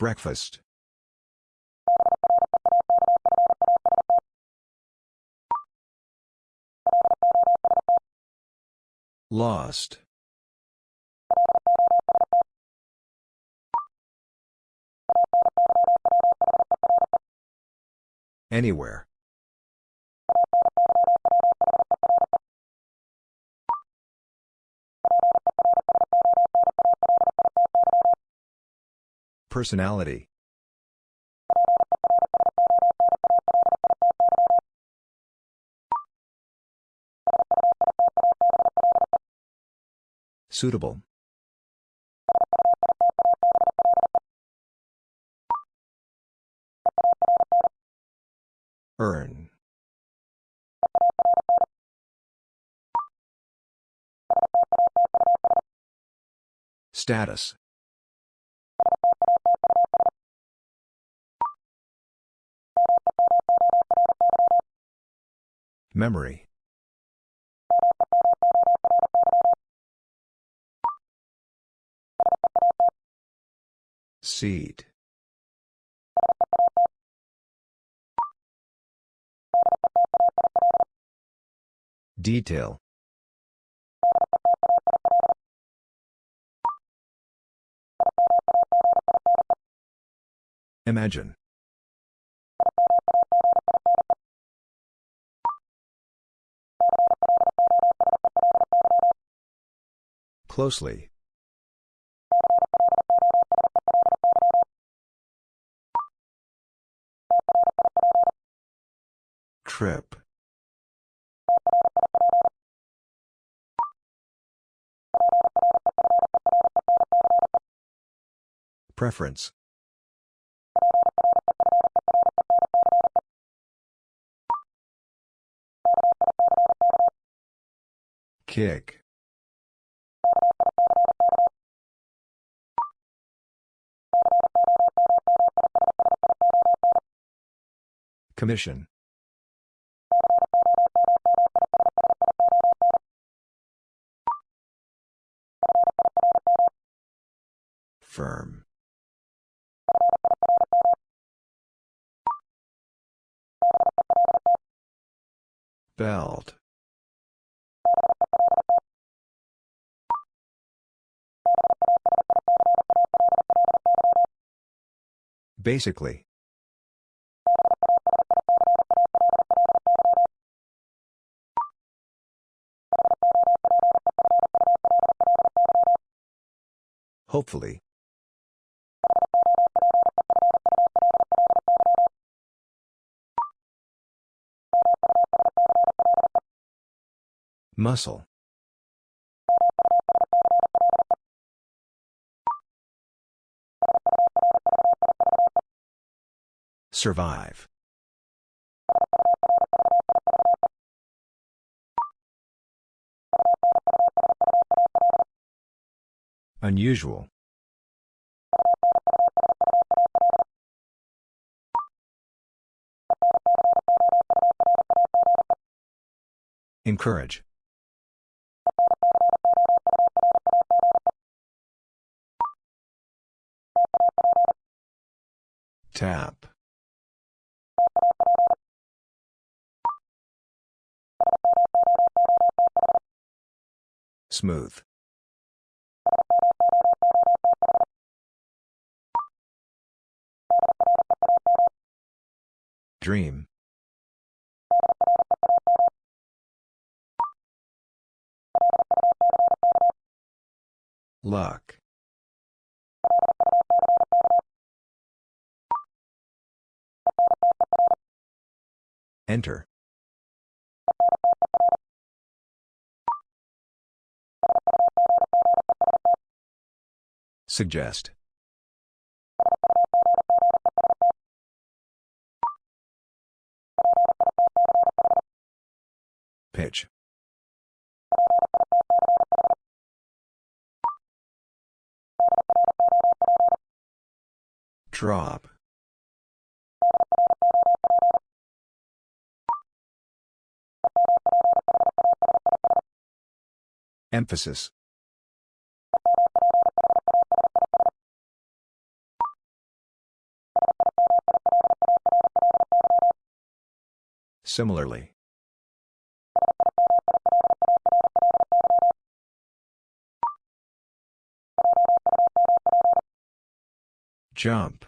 Breakfast. Lost. Anywhere. Personality. Suitable. Earn. Status. Memory. Seat. Detail. Imagine. Closely. Trip. Preference. Kick. Commission. Firm. Belt. Basically. Hopefully. Muscle. Survive. Unusual. Encourage. Tap. Smooth. Dream. Luck. Enter. Suggest. Pitch. Drop. Emphasis. Similarly. Jump.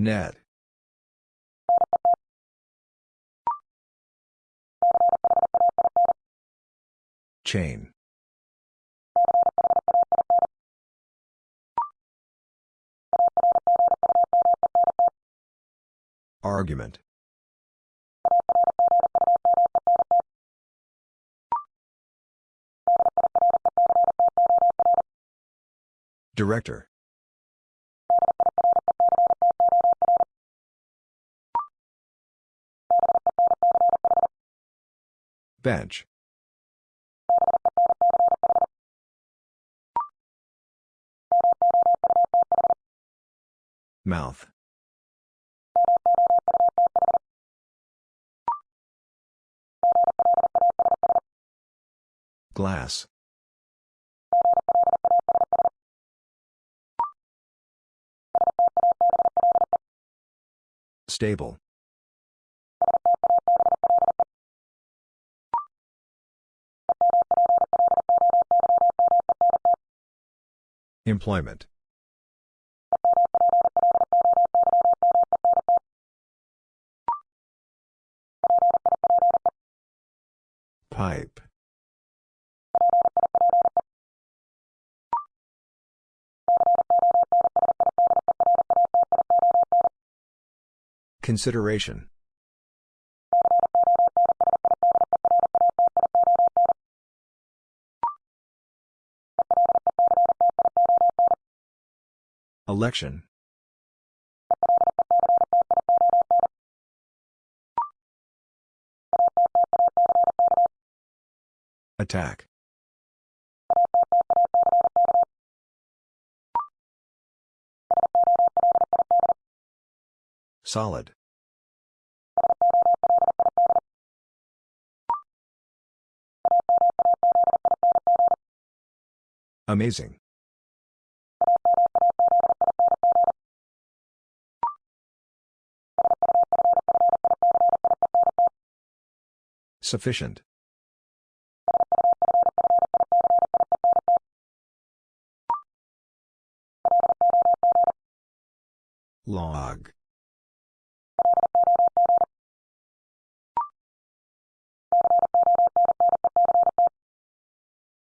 Net. Chain. Argument. Director. Bench. Mouth. Glass. Stable. Employment. Pipe. Consideration. Election. Attack. Solid. Amazing. Sufficient. Log.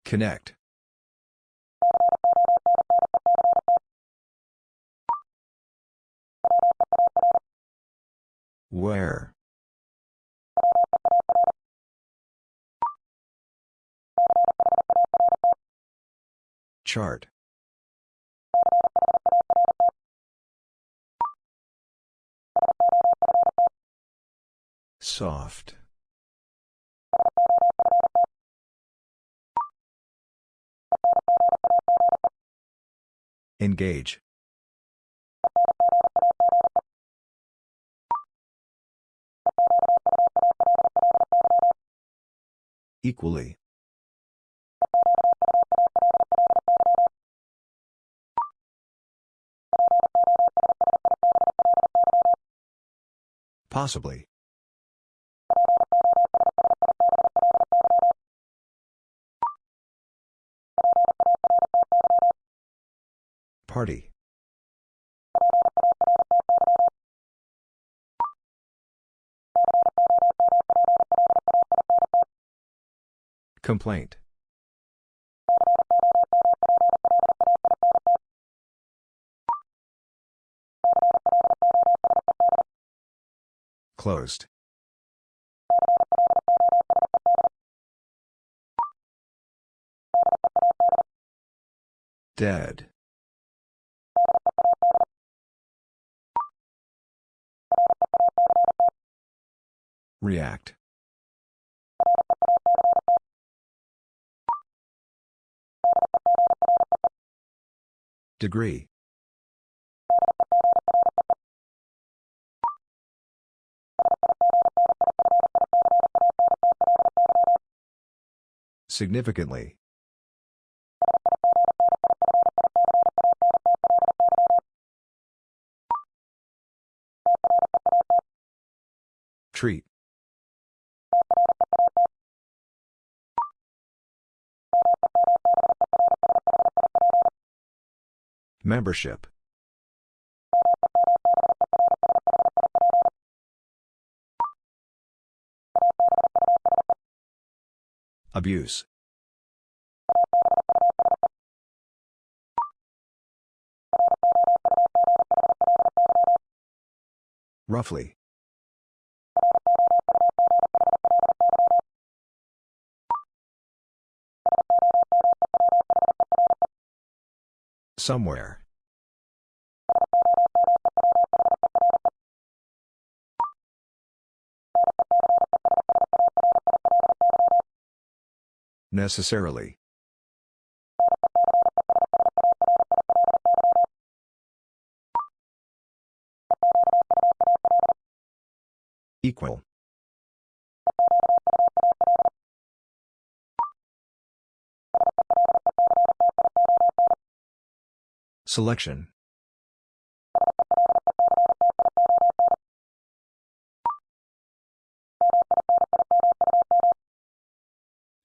Connect. Where? Chart. Soft. Engage. Equally. Possibly. Party. Complaint. Closed. Dead. React. Degree. Significantly. Treat. Membership. Abuse. Roughly. Somewhere. Necessarily. Equal. Selection.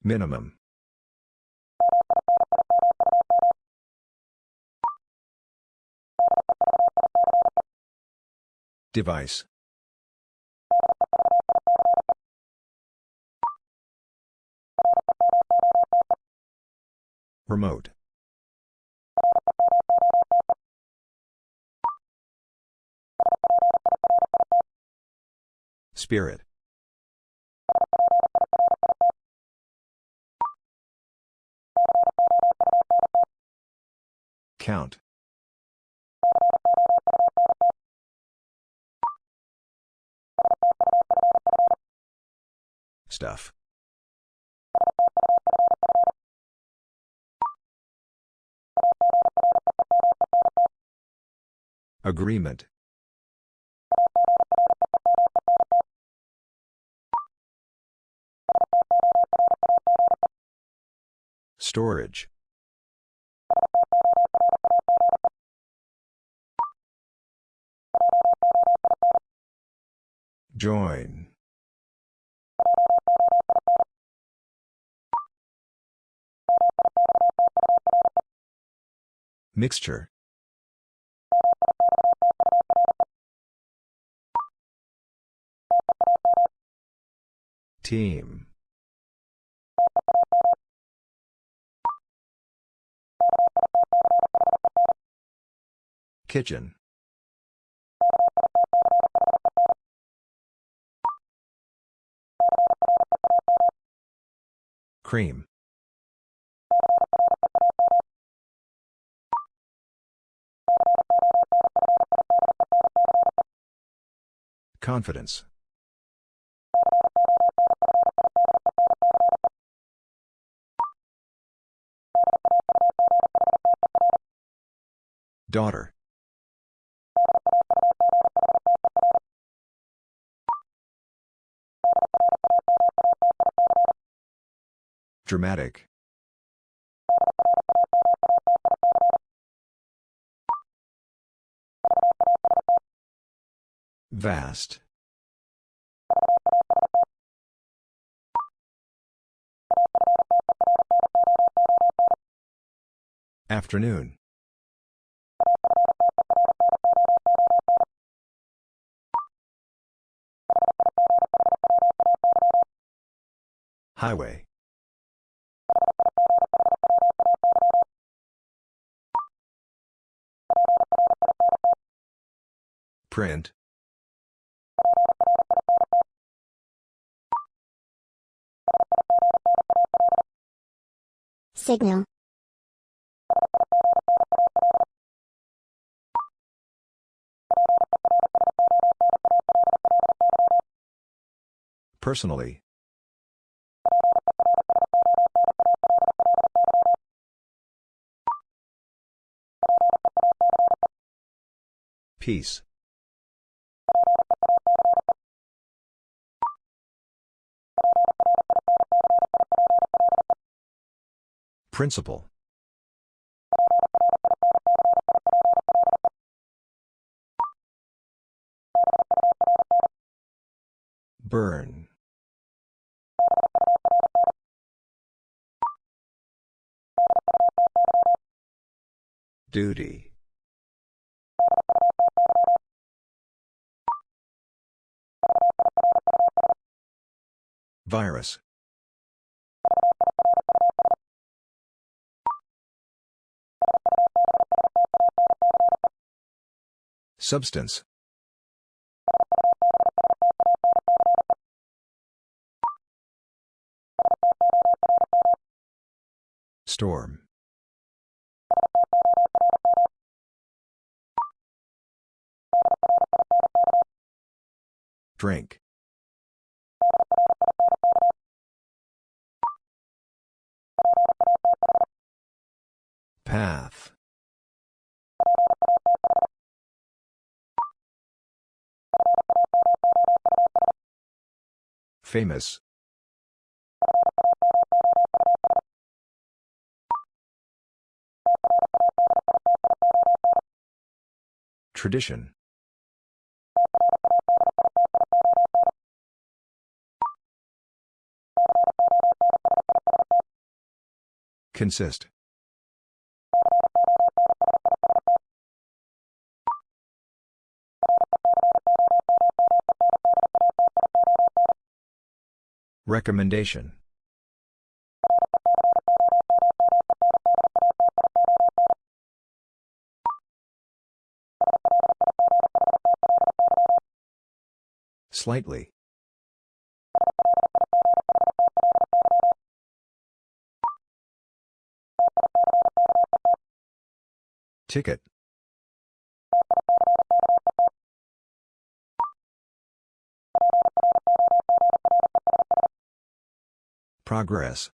Minimum. Device. Remote. Spirit. Count. Stuff. Agreement. Storage. Join. Mixture. Team. Kitchen. Cream. Confidence. Daughter. Dramatic. Vast. Afternoon. Highway. Print. Signal. Personally. Peace. Principle. Burn. Duty. Virus. Substance. Storm. Drink. Path. Famous. Tradition. Consist. Recommendation. Slightly. Ticket. Progress.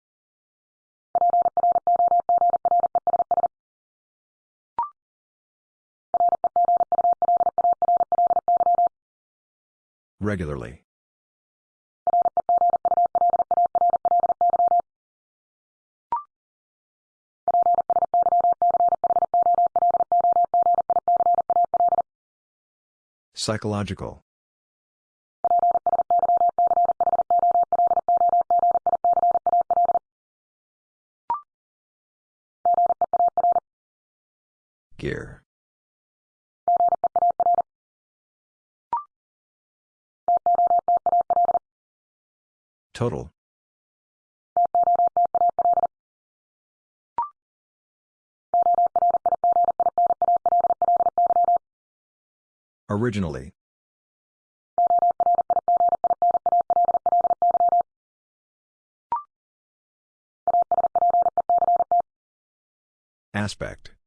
Regularly. Psychological. Gear. Total. Originally. Aspect.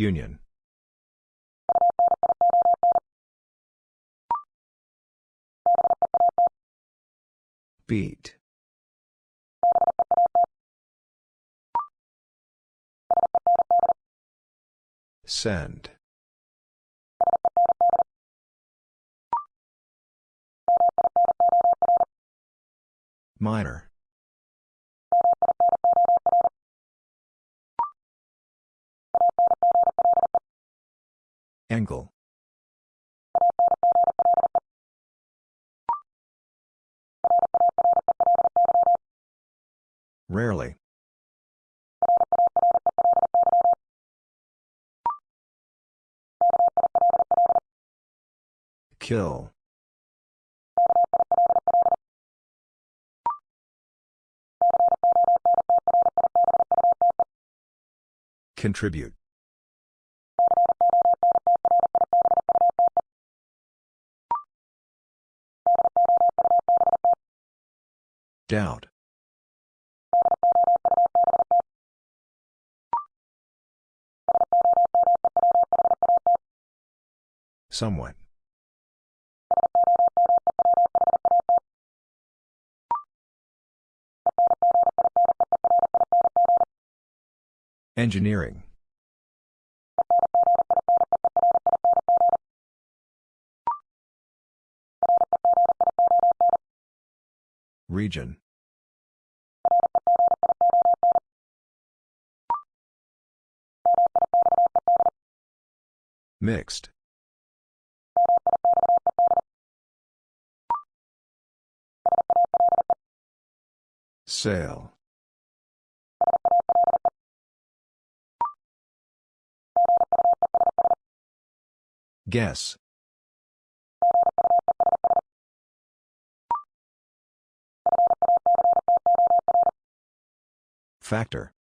Union. Beat. Send. Minor. Angle. Rarely. Kill. Contribute. Doubt. Somewhat. Engineering. Region. Mixed. Sale. Guess. Factor.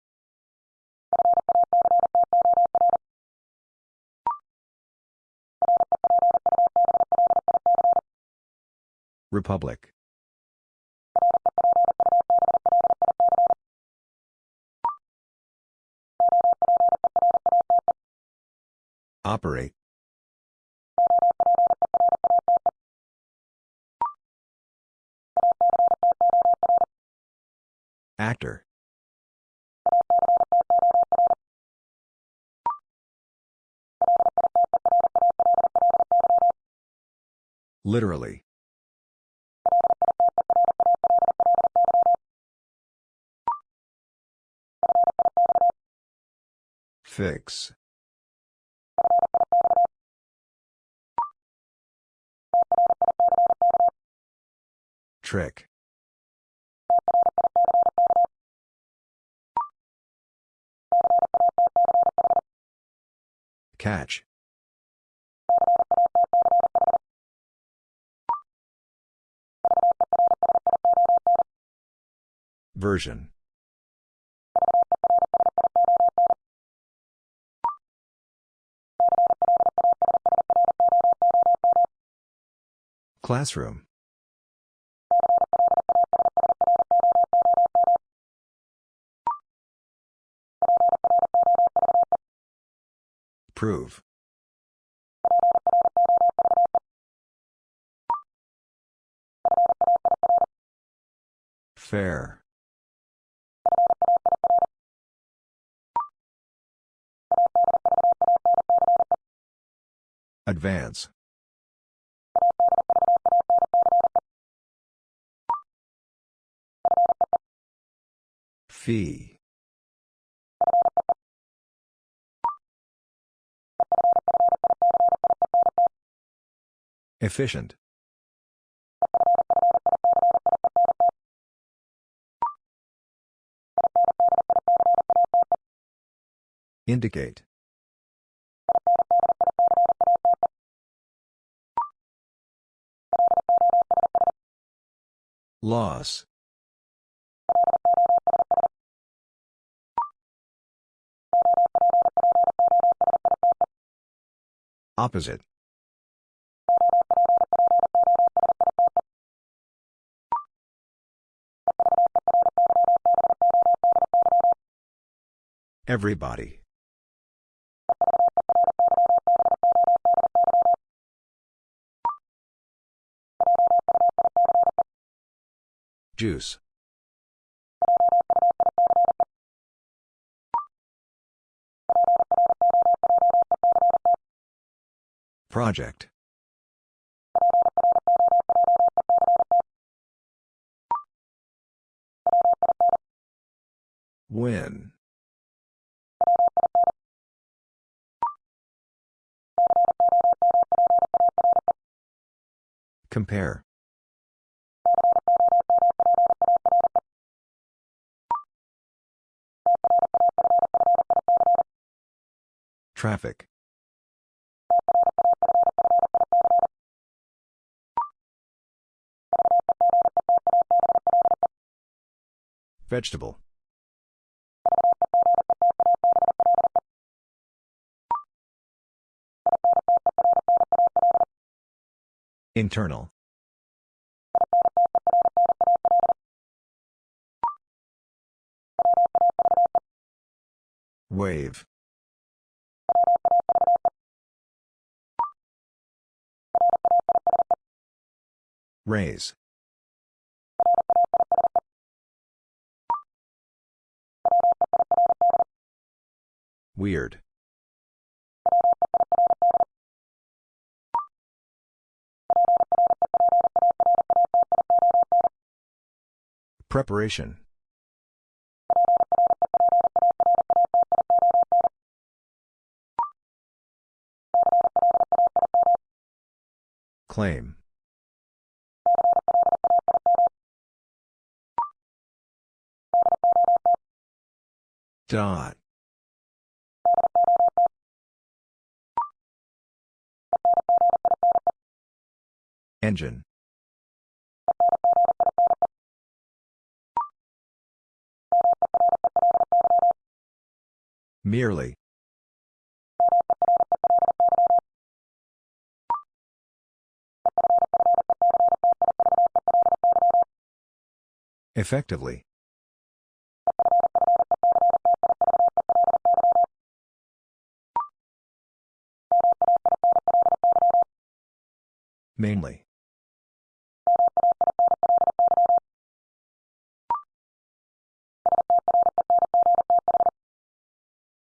Republic. Operate. Actor. Literally. Fix. Trick. Catch. Version. Classroom. Prove. Fair. Advance. Fee. Efficient. Indicate. Loss. Opposite. Everybody. Juice. Project. When. Compare. Traffic. Vegetable. Internal. Wave. Raise. Weird. Preparation. Claim. Dot. Engine. Merely. Effectively. Mainly.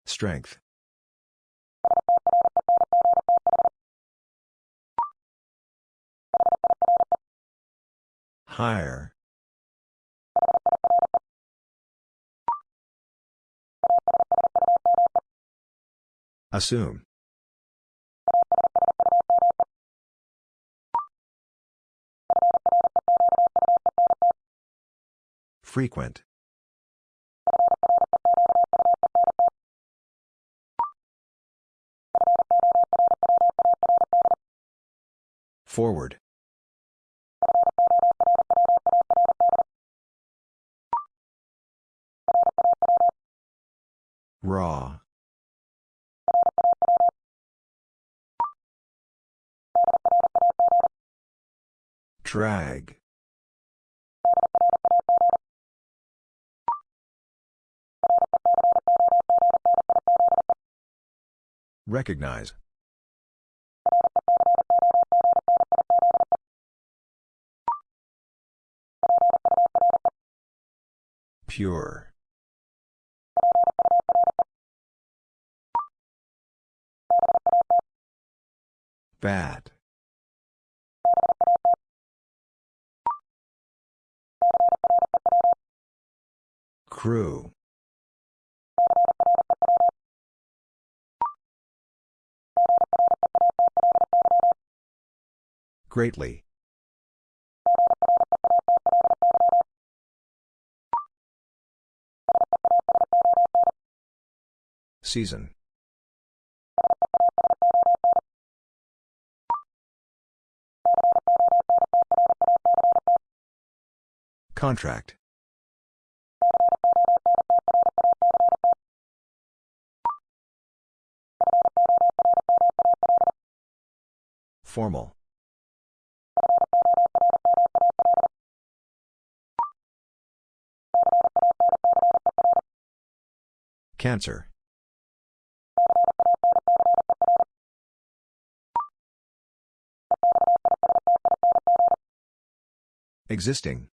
Strength. Higher. Assume. Frequent. Forward. Raw. Drag. Recognize. Pure. Bad. Crew. Greatly. Season. Contract. Formal. Cancer. Existing.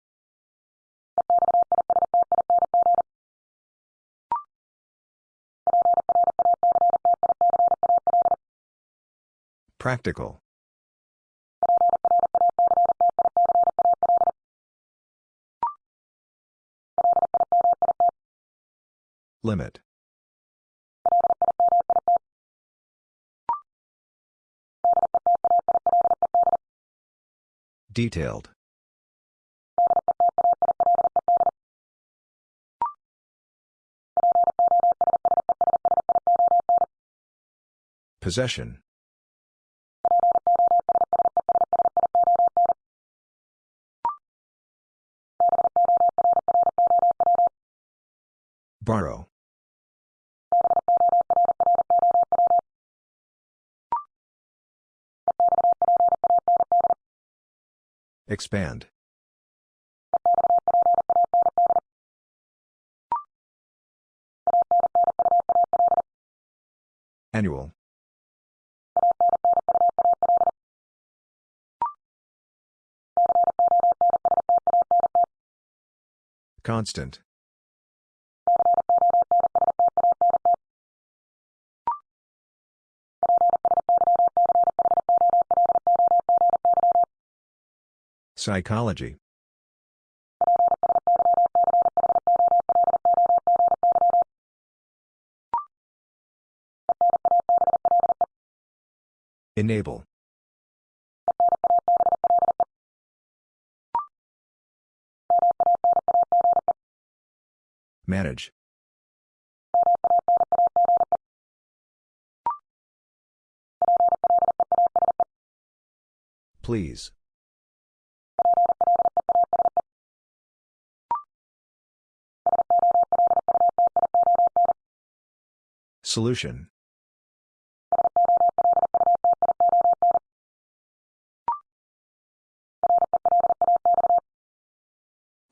Practical. Limit. Detailed. Possession. Borrow. Expand. Annual. Constant. Psychology. Enable. Manage. Please. Solution.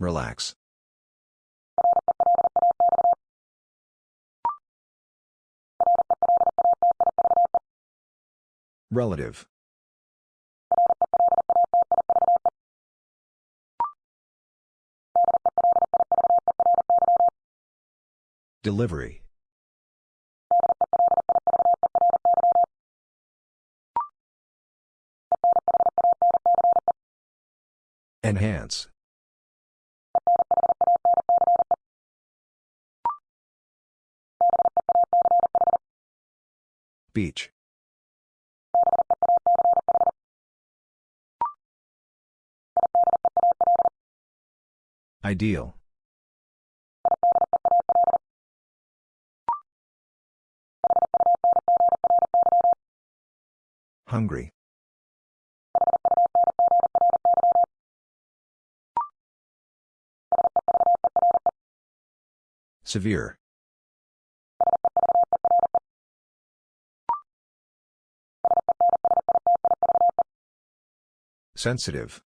Relax. Relative. Delivery. Enhance. Beach. Ideal. Hungry. Severe. Sensitive.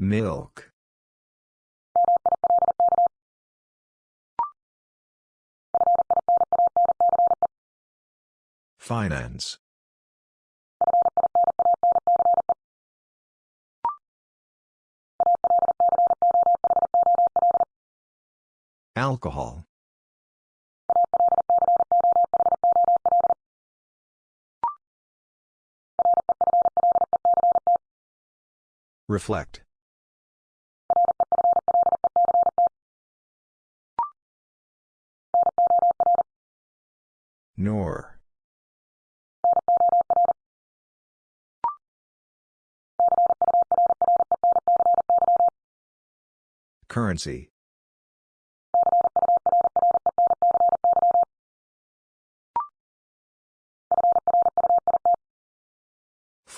Milk. Finance. Alcohol. Reflect. Nor. Currency.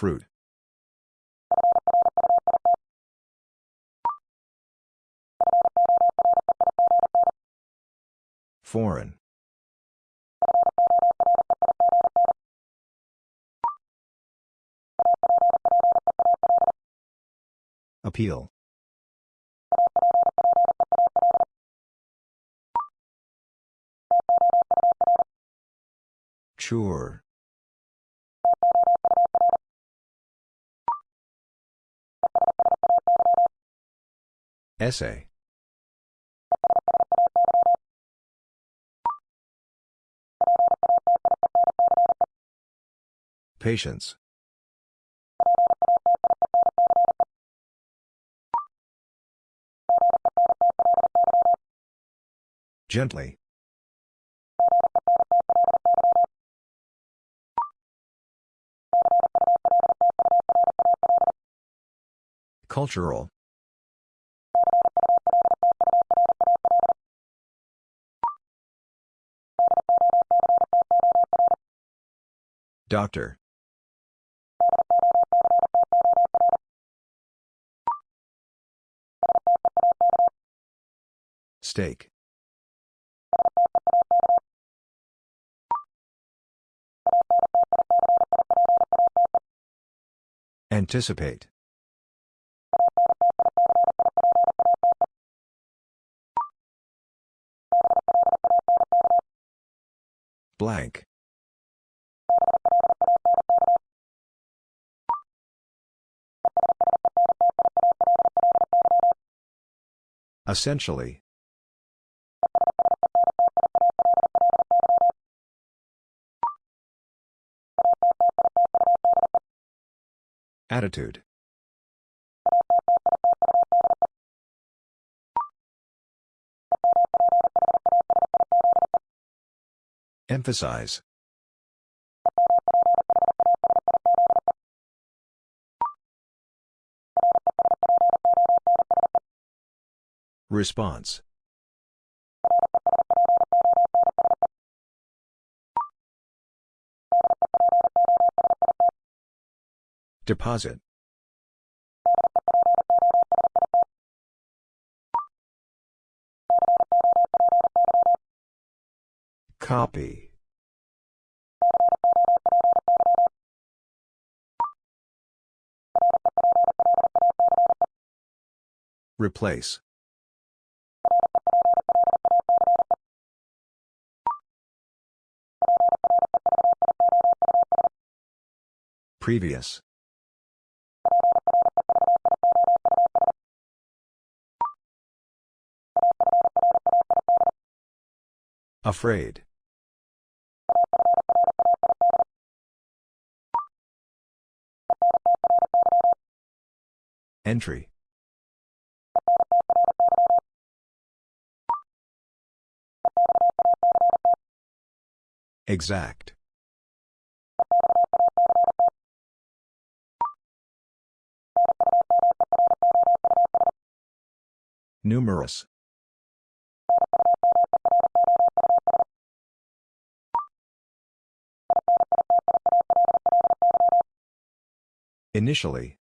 Fruit. Foreign. Appeal. Sure. Essay. Patience. Gently. Cultural. Doctor. Steak. Anticipate. Blank. Essentially. Attitude. Emphasize. Response. Deposit. Copy. Replace. Previous. Afraid. Entry. Exact. Numerous. Initially.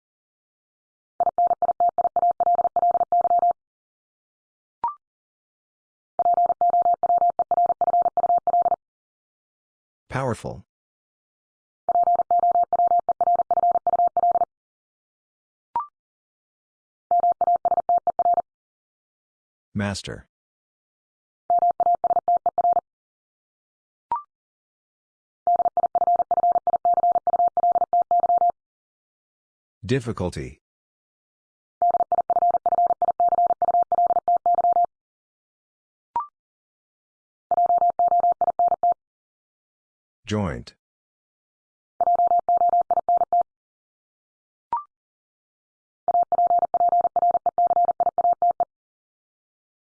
Powerful. Master. Difficulty. Joint.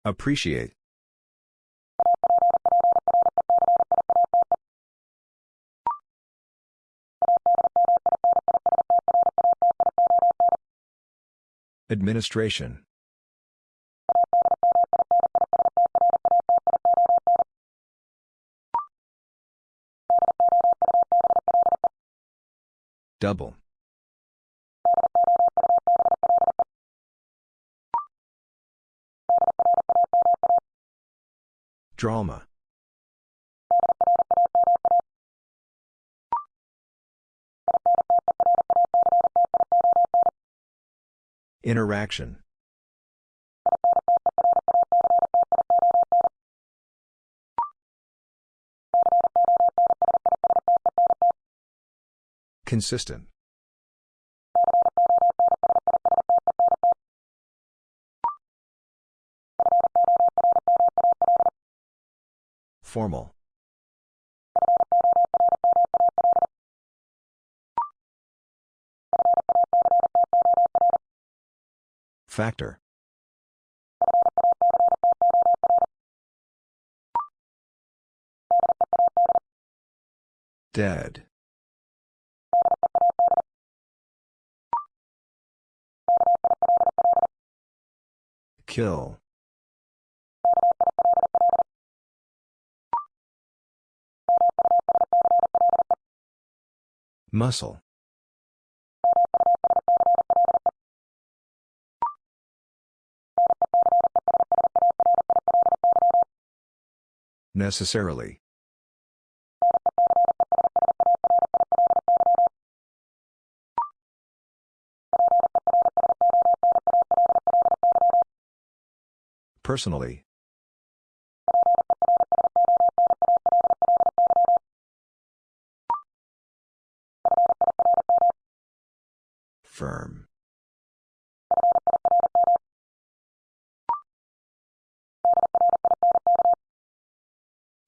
Appreciate. Administration. Double. Drama. Interaction. Consistent. Formal. Factor. Dead. Kill. Muscle. Necessarily. Personally. Firm.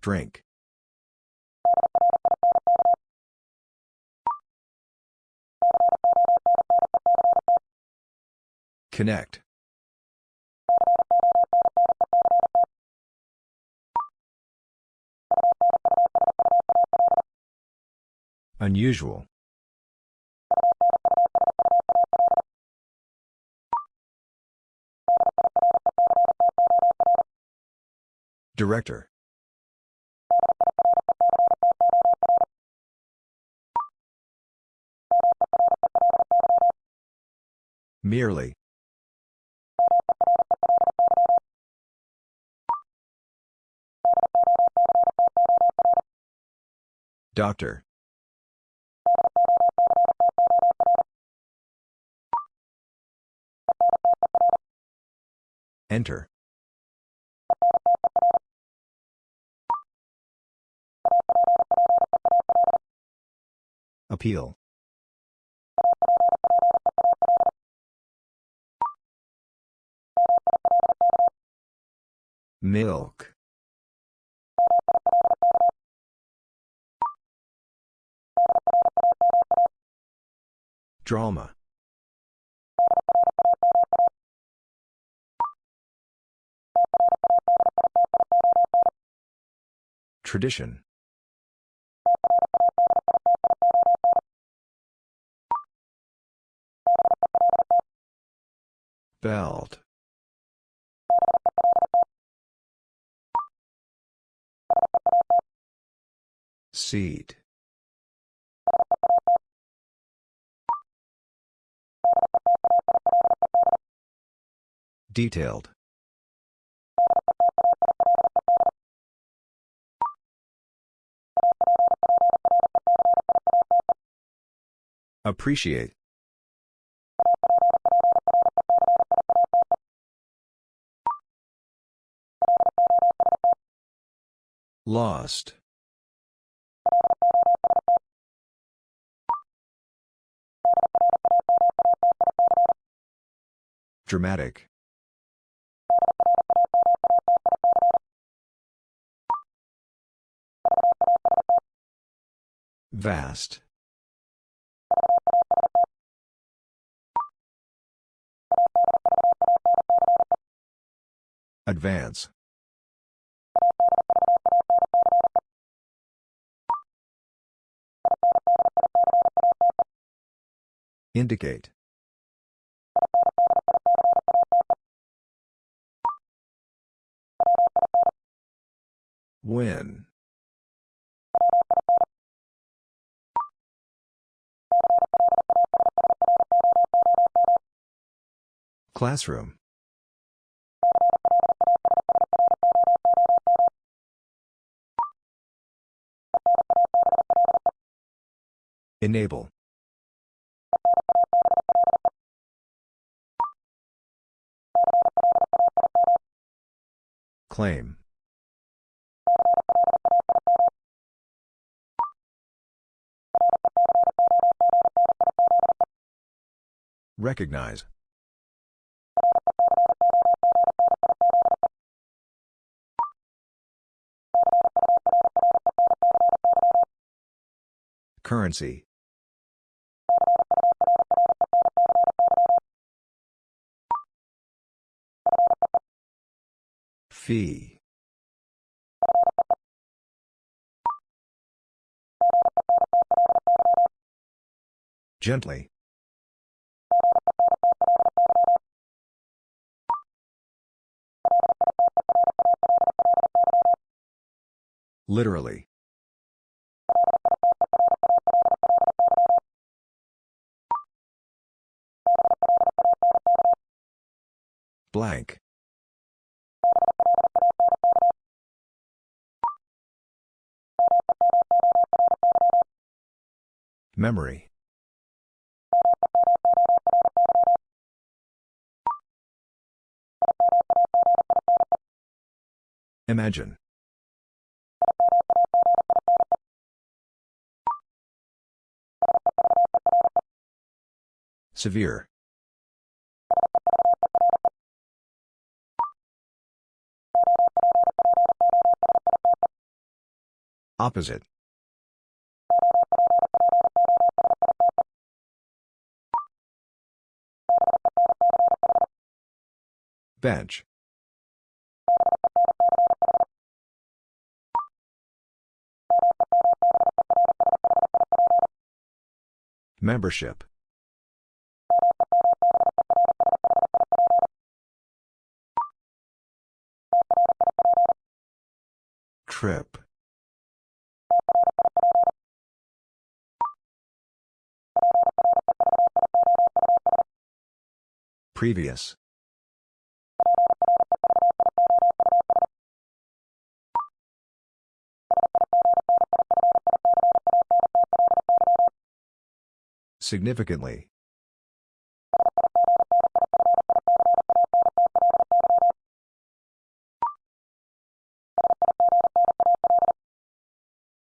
Drink. Connect. Unusual. Director. Merely. Doctor. Enter. Appeal. Milk. Drama. Tradition. Belt. Seat. Detailed. Appreciate. Lost. Dramatic. Vast. Advance. Indicate. When. Classroom. Enable. Claim. Recognize. Currency. Fee. Gently. Literally. Blank. Memory. Imagine. Severe. Opposite. Bench. Membership. Trip. Previous. Significantly.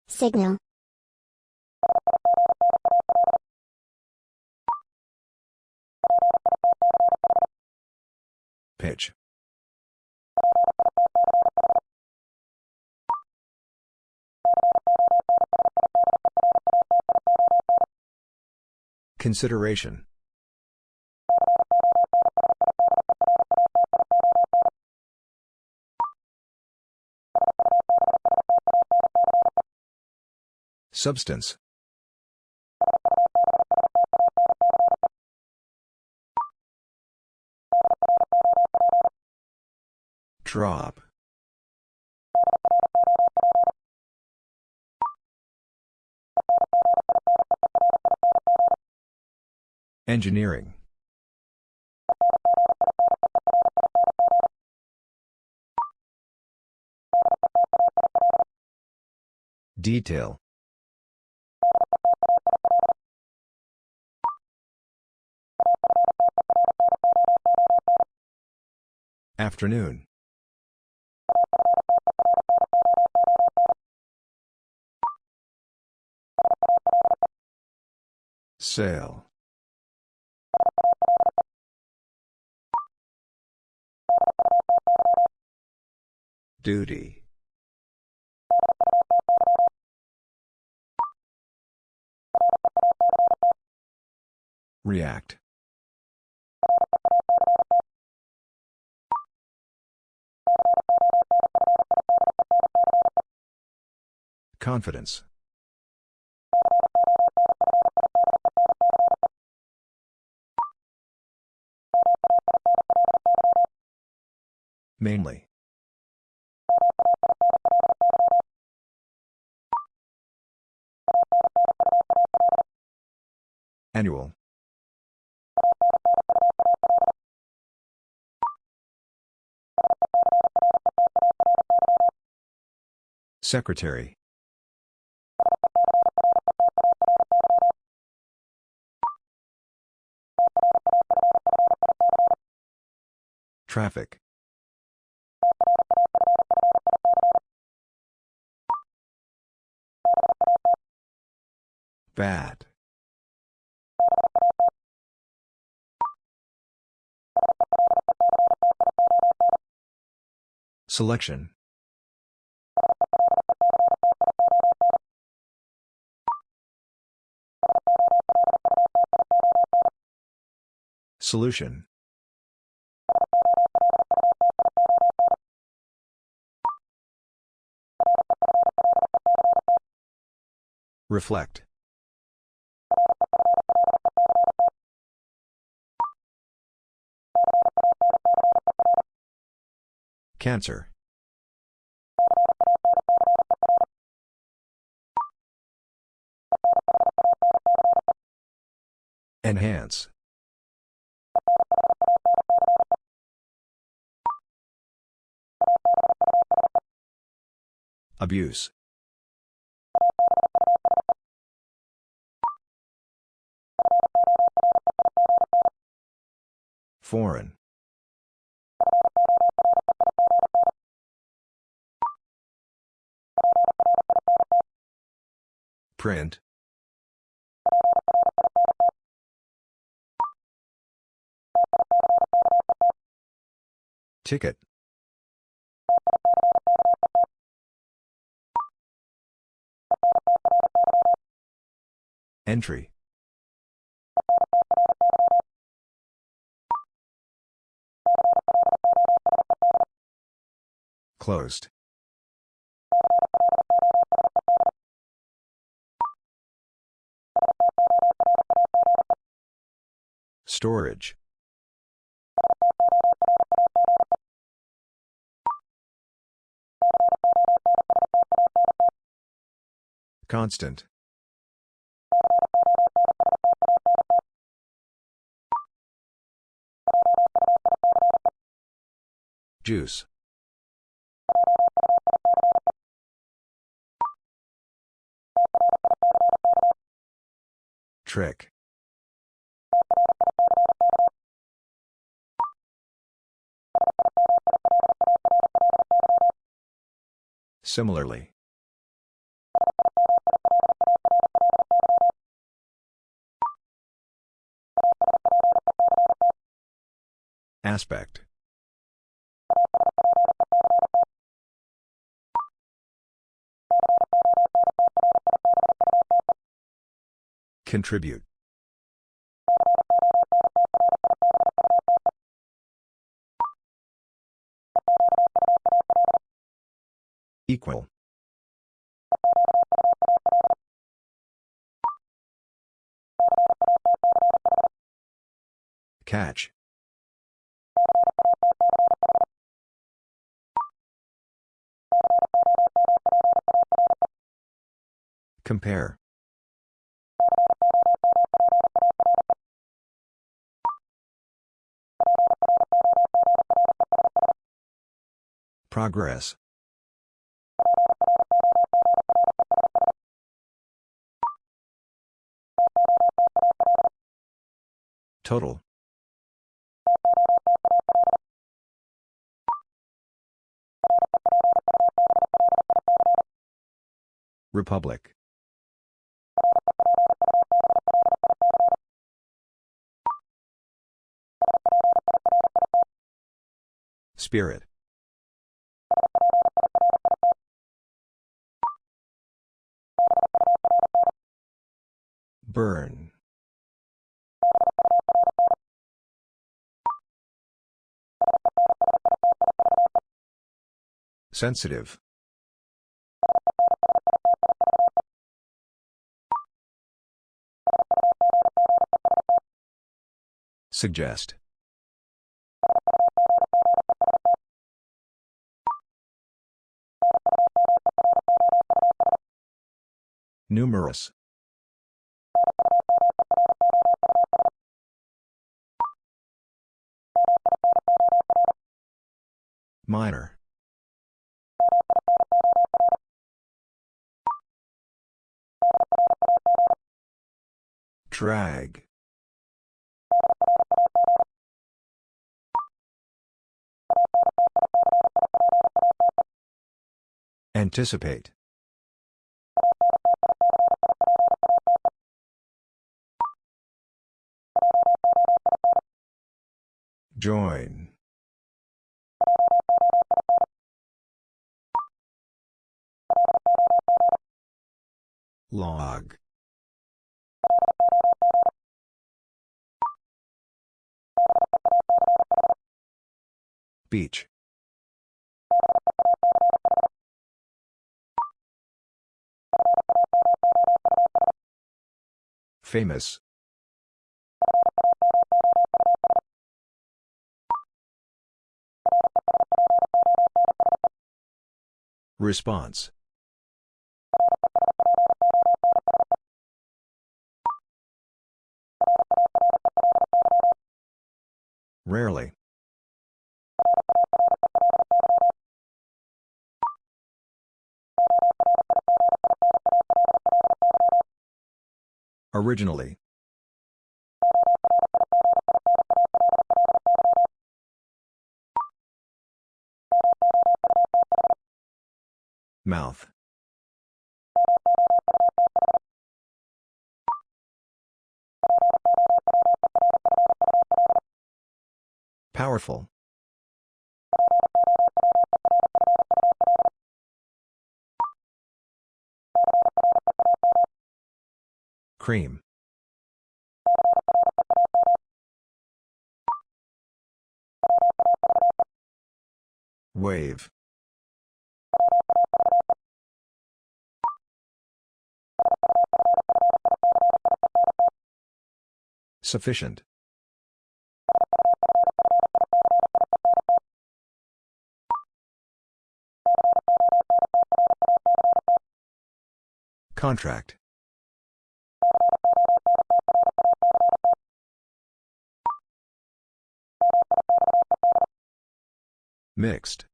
Signal. Pitch. Consideration. Substance. Drop. Engineering. Detail. Afternoon. Sail. Duty. React. Confidence. Mainly. Annual. Secretary. Traffic. Bad. Selection. Solution. Reflect. Cancer. Enhance. Abuse. Foreign. Print. Ticket. Entry. Closed. Storage. Constant. Juice. Trick. Similarly. Aspect. Contribute. Equal. Catch. Compare. Progress. Total. Republic. Spirit. Burn. Sensitive. Suggest. Numerous. Minor. Drag. Anticipate. Join. Log. Beach. Famous. Response. Rarely. Originally. Mouth. Powerful. Cream. Wave. Sufficient. Contract. Mixed.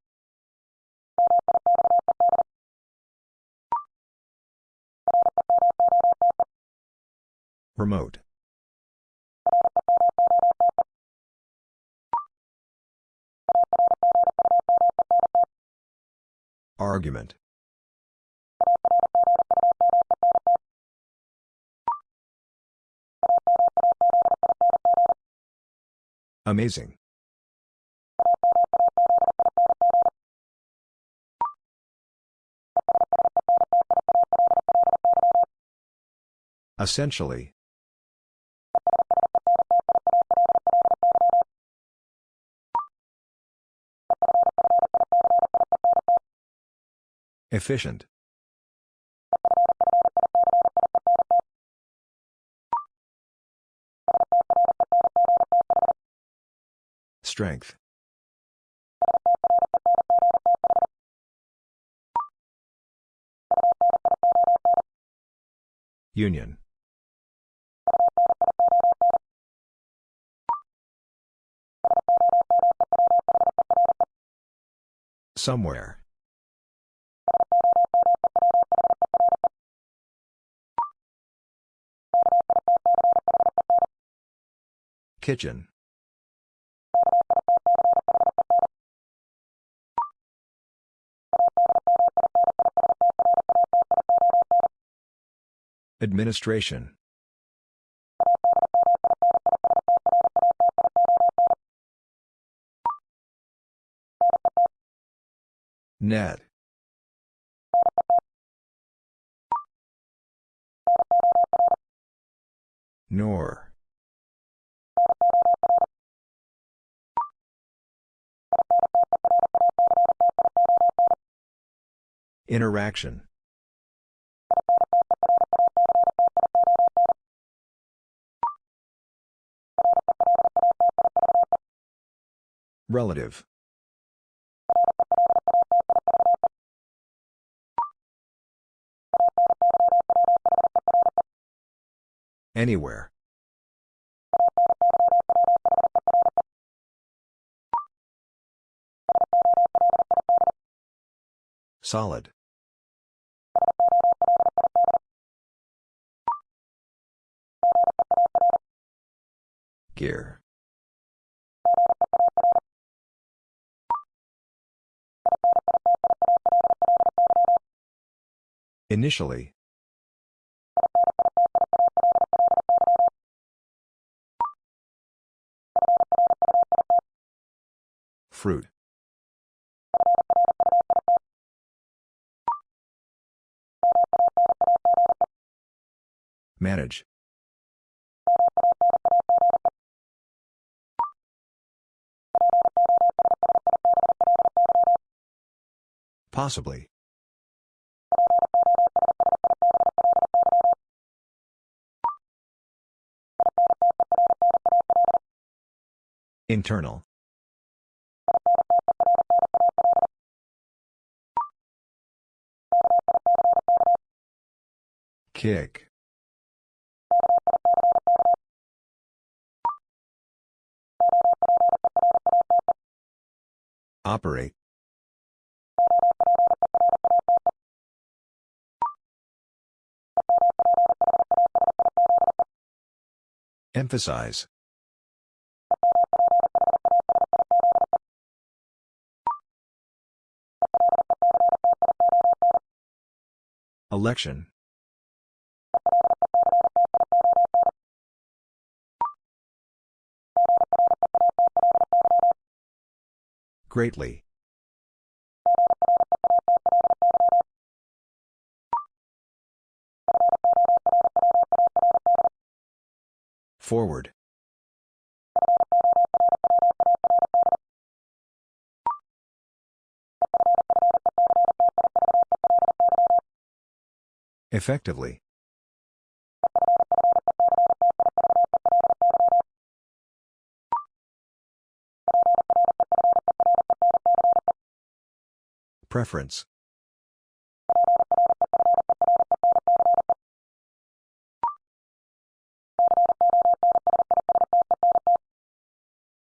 Remote. Argument. Amazing. Essentially. Efficient. Strength. Union. Somewhere. Kitchen. Administration. Net. Nor. Interaction. Relative. Anywhere. Solid. Gear. Initially. Fruit. Manage. Possibly. Internal. Kick. Operate. Emphasize. Election. Greatly. Forward. Effectively. preference.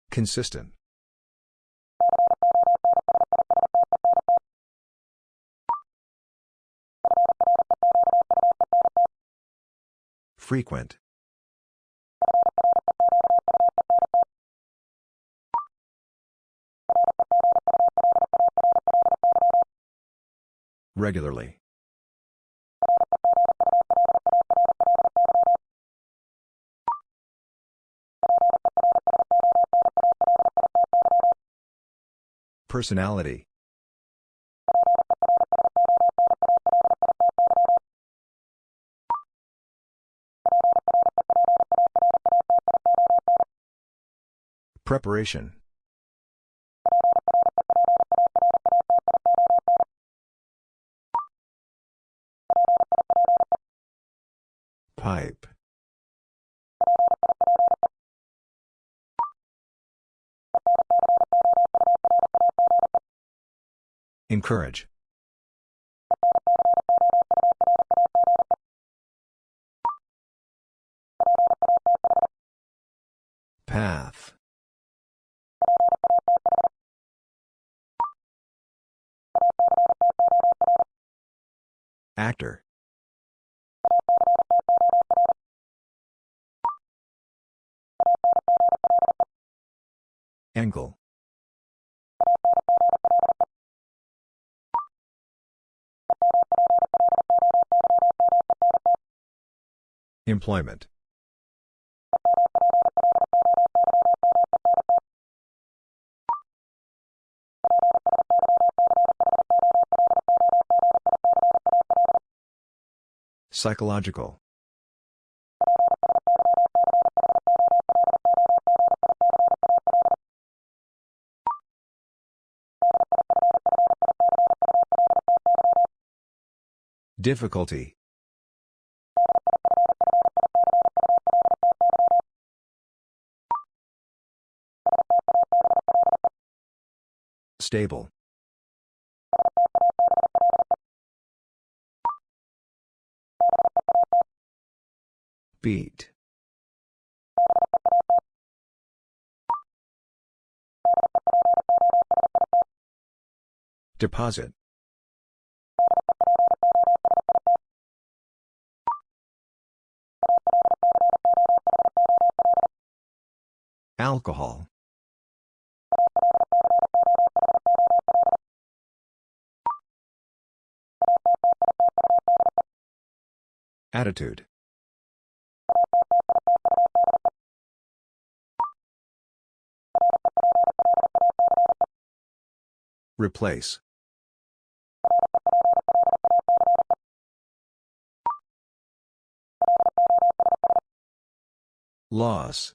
Consistent. Frequent. Regularly. Personality. Preparation. Pipe. Encourage. Path. Actor. Angle. Employment. Psychological. Difficulty. Stable. Beat. Deposit. Alcohol. Attitude. Replace. Loss.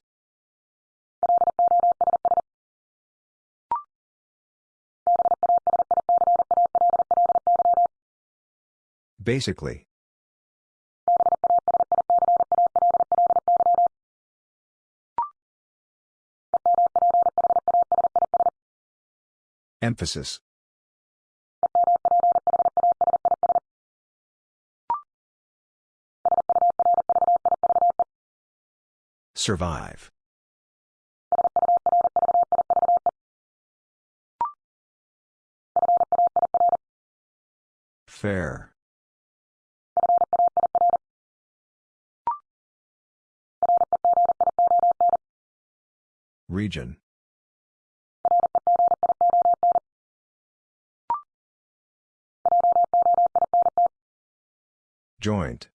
Basically. Emphasis. Survive. Fair. Region. Joint.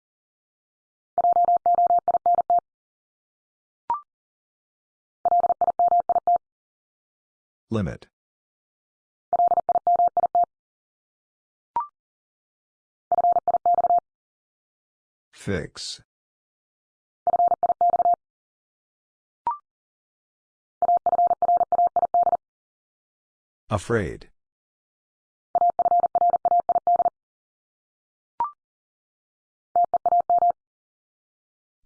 Limit. Fix. Afraid.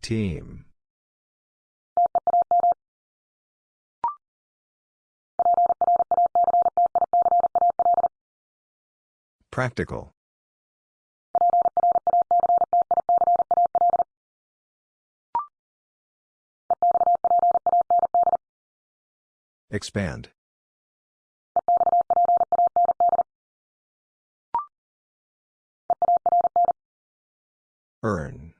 Team. Practical. Expand. Earn.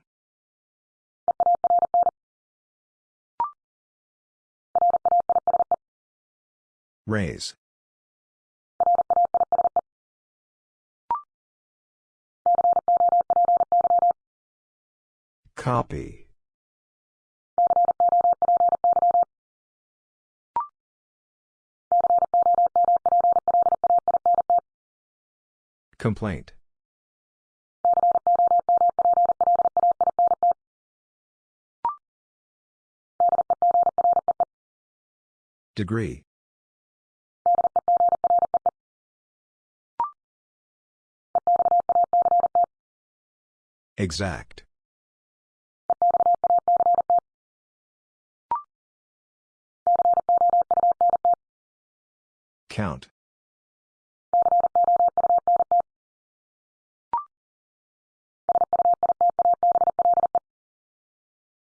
Raise. Copy. Complaint. Degree. Exact. Count.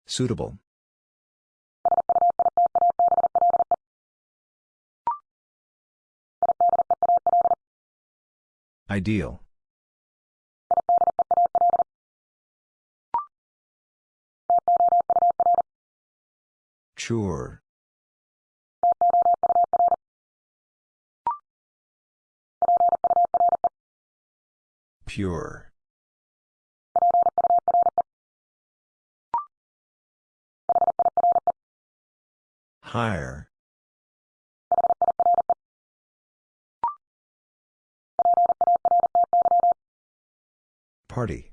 Suitable. Ideal. Sure. Pure. Higher. Party.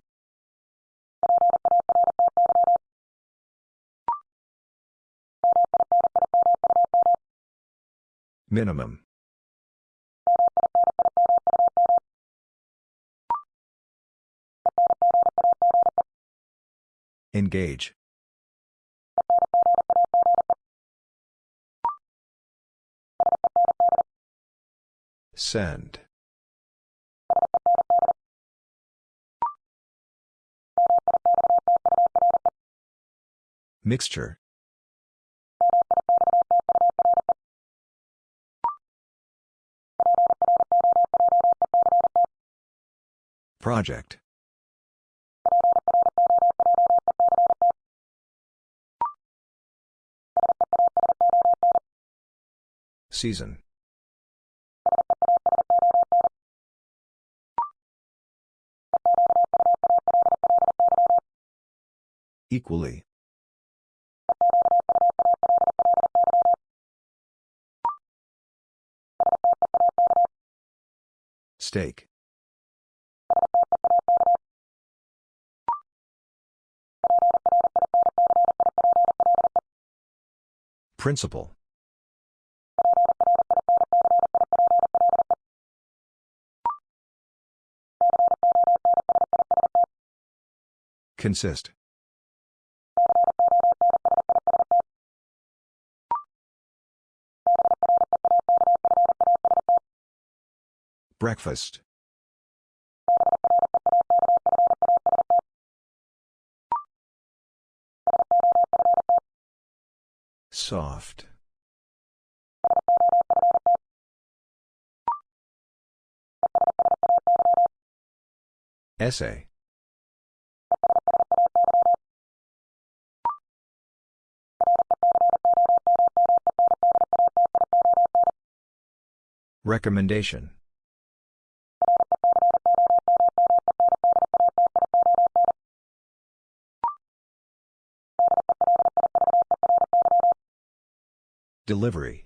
Minimum. Engage. Send. Mixture. Project. Season. Equally. Steak. Principle. Consist. Breakfast. Soft. Essay. Recommendation. Delivery.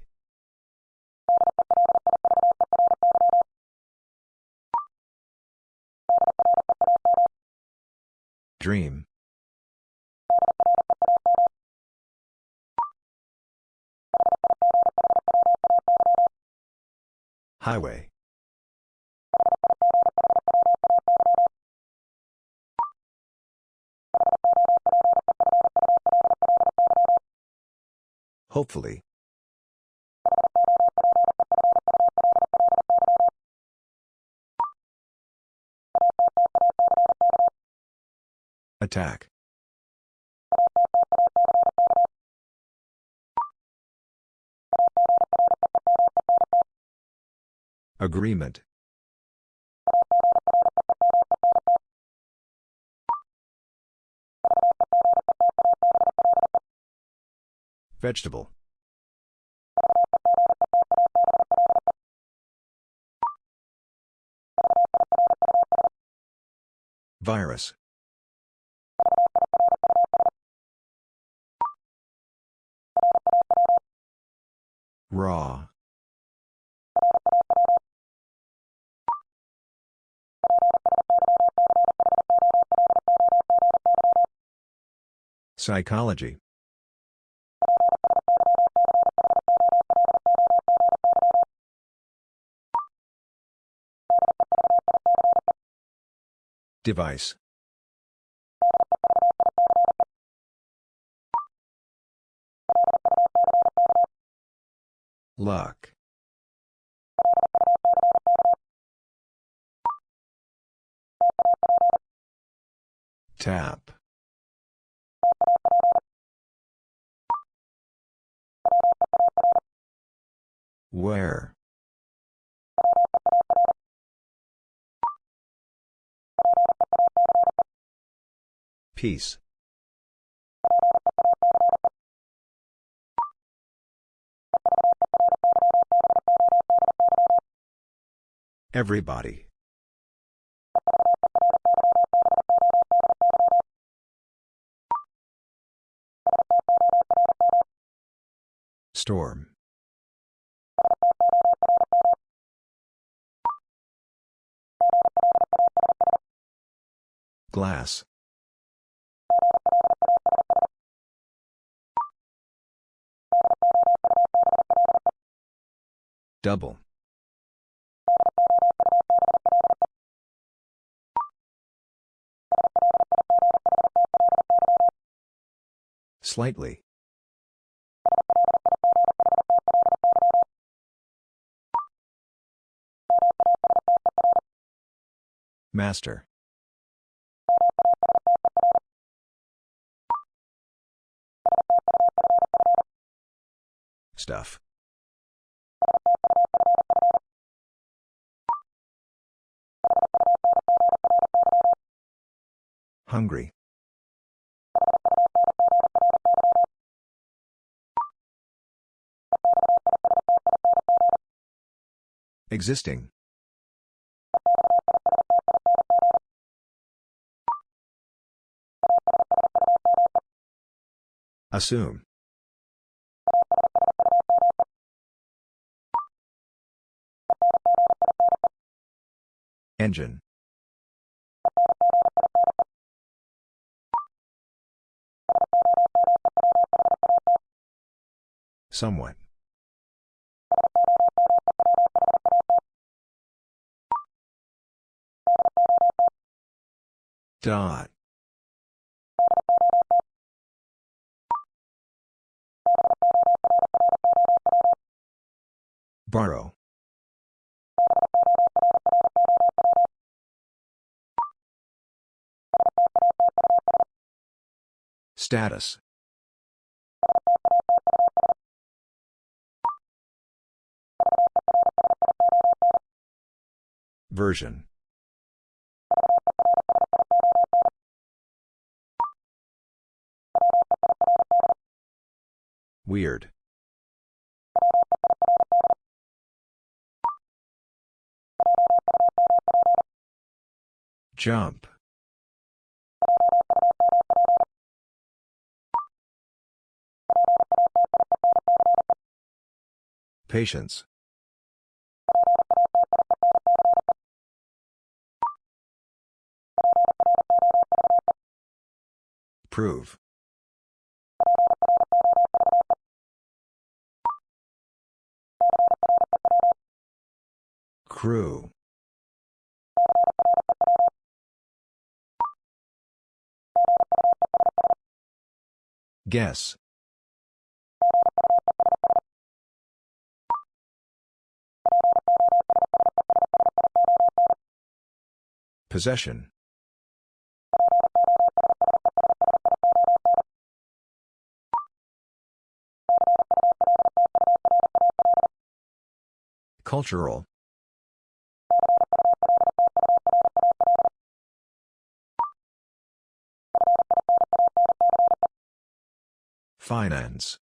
Dream. Highway. Hopefully. Attack. Agreement. Vegetable. Virus. Raw. Psychology. Device. Luck. Tap. Where? Peace. Everybody. Storm. Glass. Double. Slightly. Master. Stuff. Hungry. Existing. Assume. Engine. Somewhat. Dot. Borrow. Status. Version. Weird. Jump. Patience. Prove. Crew. Guess. Possession. Cultural. Finance.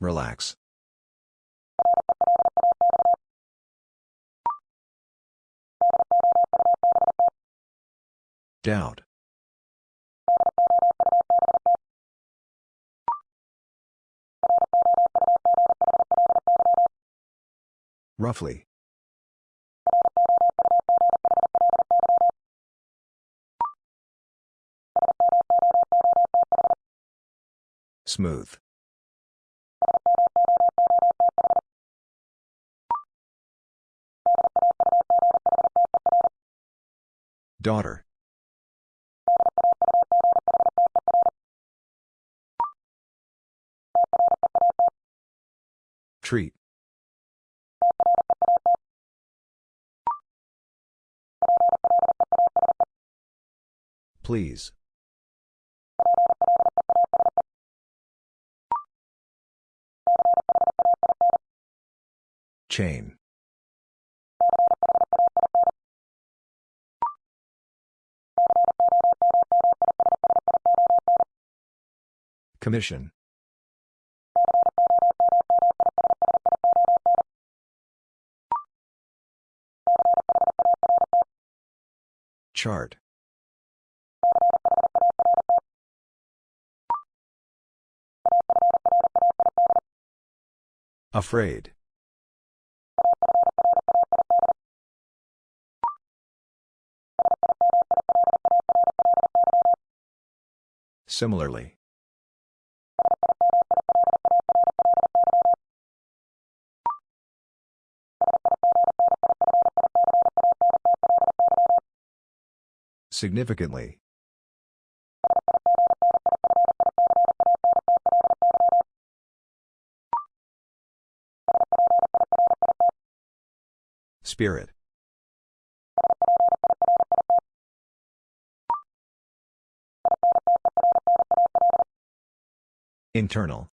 Relax. Doubt. Roughly. Smooth. Daughter. Treat. Please. Chain. Commission. Chart. Afraid. Similarly. Significantly. Spirit. Internal.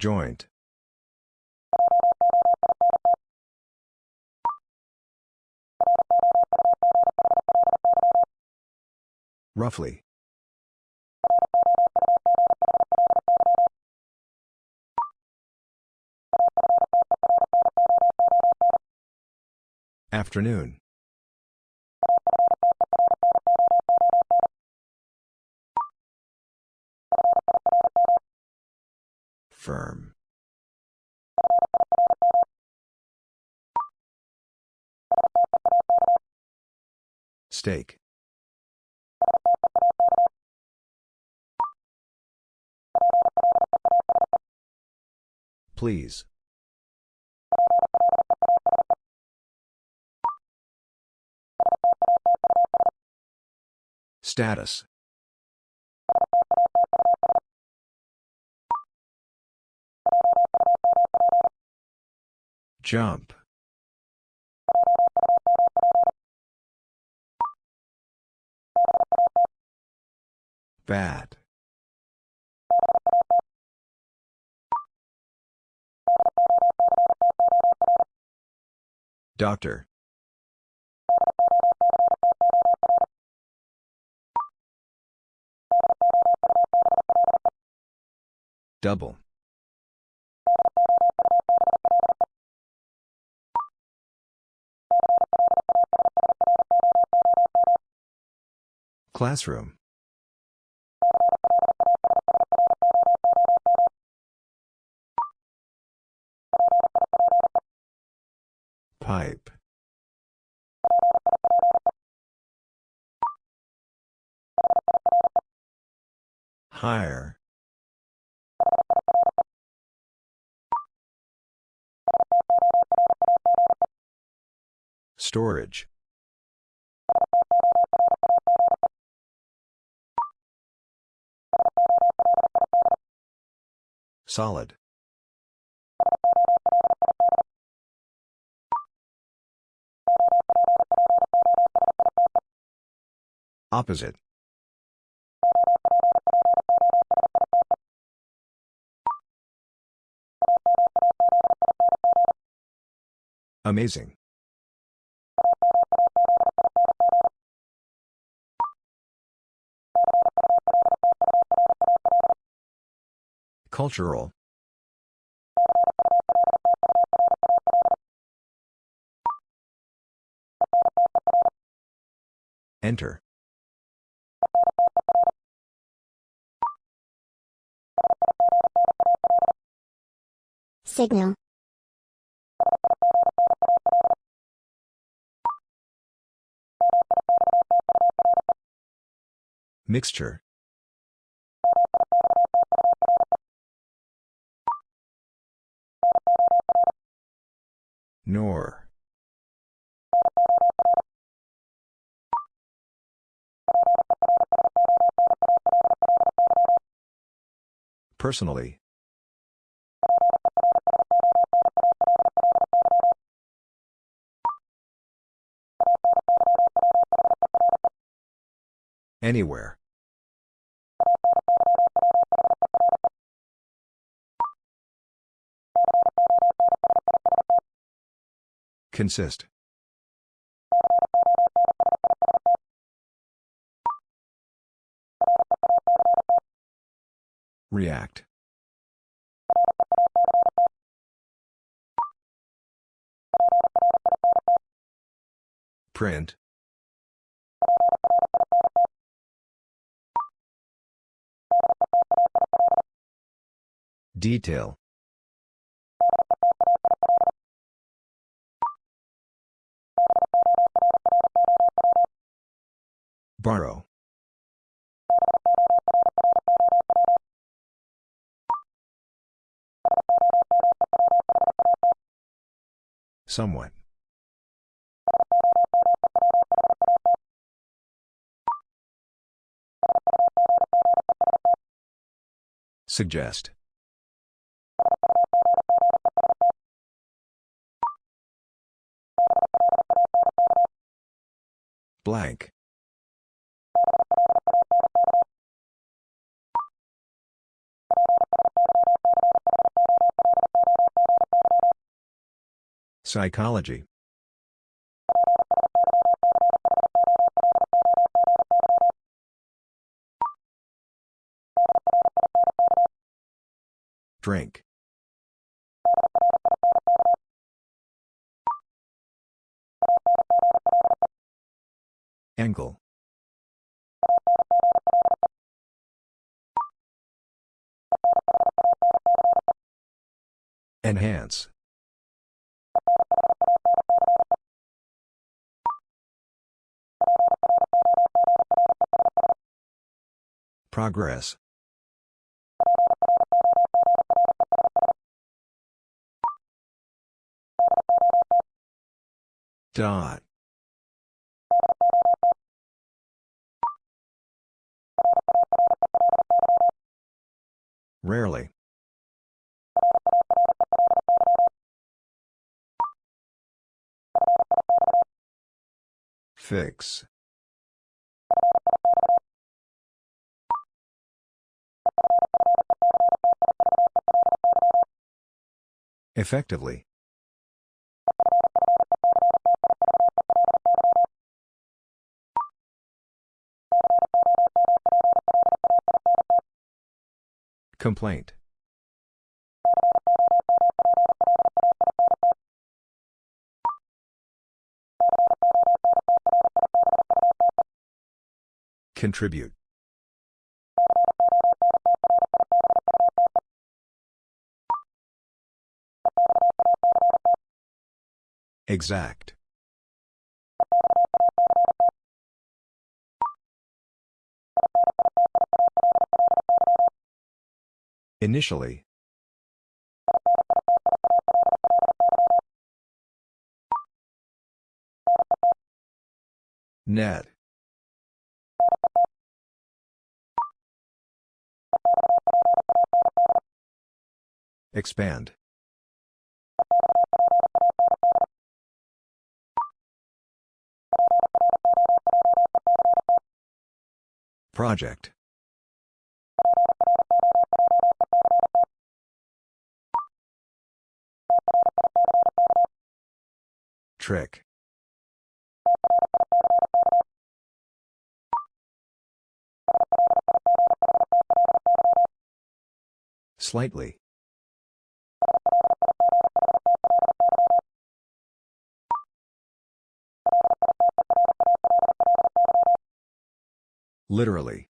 Joint. Roughly. Afternoon. Firm. Steak. Please. Status. Jump. Bad. Doctor. Double. Classroom. Pipe. Higher. Storage. Solid. Opposite. Amazing. Cultural. Enter. Signal. Mixture. Nor. Personally. Anywhere. Consist. React. Print. Detail. Borrow. Somewhat. Suggest. Blank. Psychology. Drink. Angle. Enhance. Progress. Dot. Rarely. Fix. Effectively. Complaint. Contribute. Exact. Initially. Net. Expand. Project. Trick. Slightly. Literally.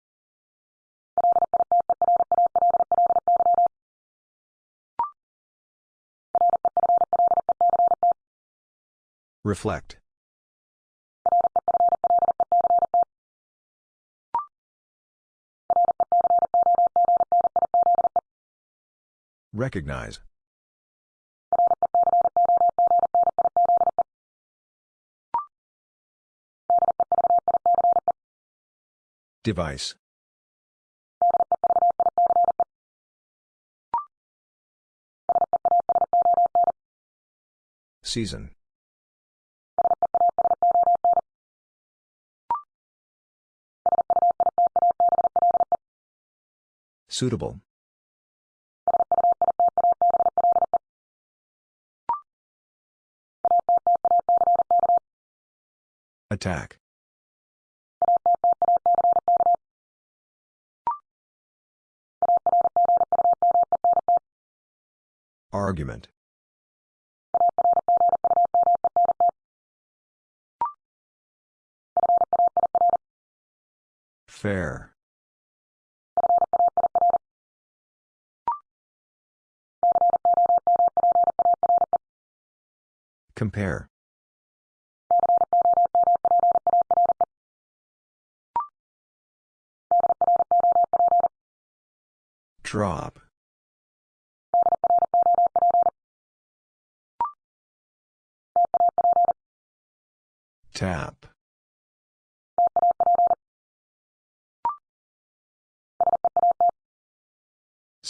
Reflect. Recognize. Device. Season. Suitable. Attack. Argument. Fair. Compare. Drop. Tap.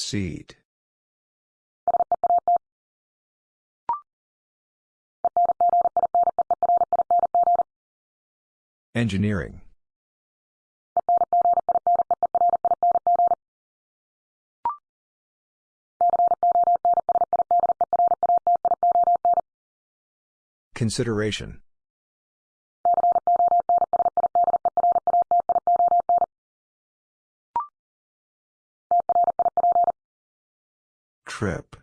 Seat. Engineering. Consideration. Trip.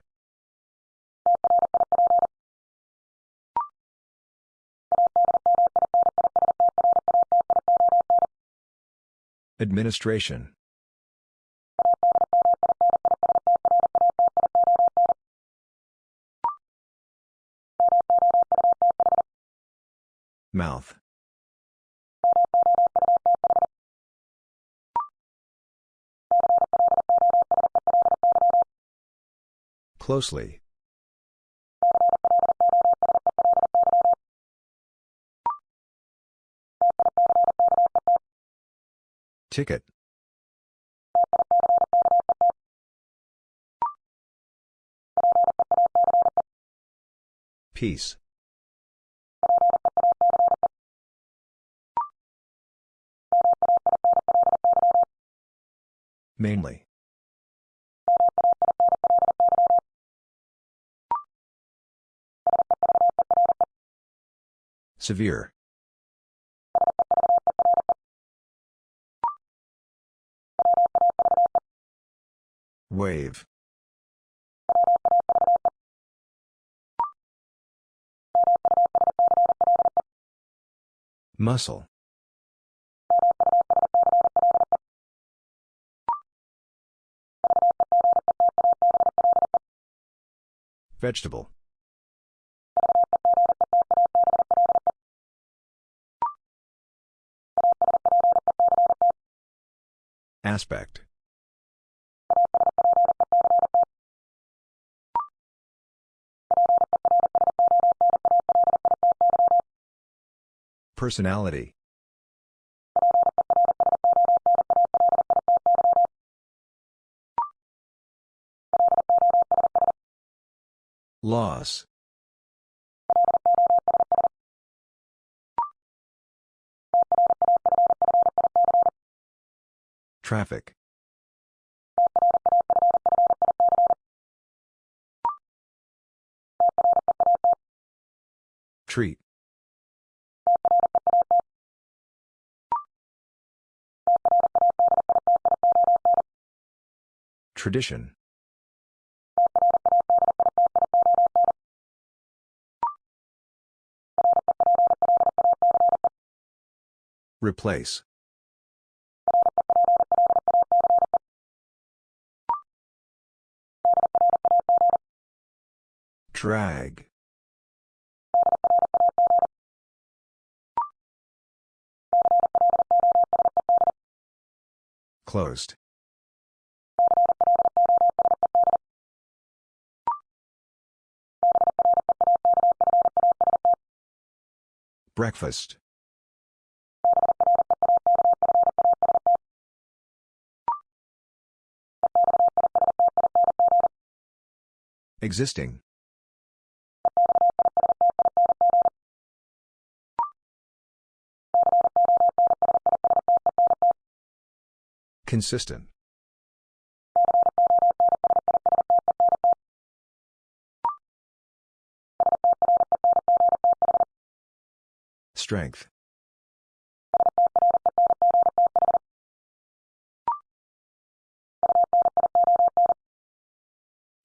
Administration. Mouth. Closely. Ticket. Peace. Mainly. Severe. Wave. Muscle. Vegetable. Aspect. Personality. Loss. Traffic. Treat. Tradition. Replace. Drag. Closed. Breakfast. Existing. Consistent. Strength.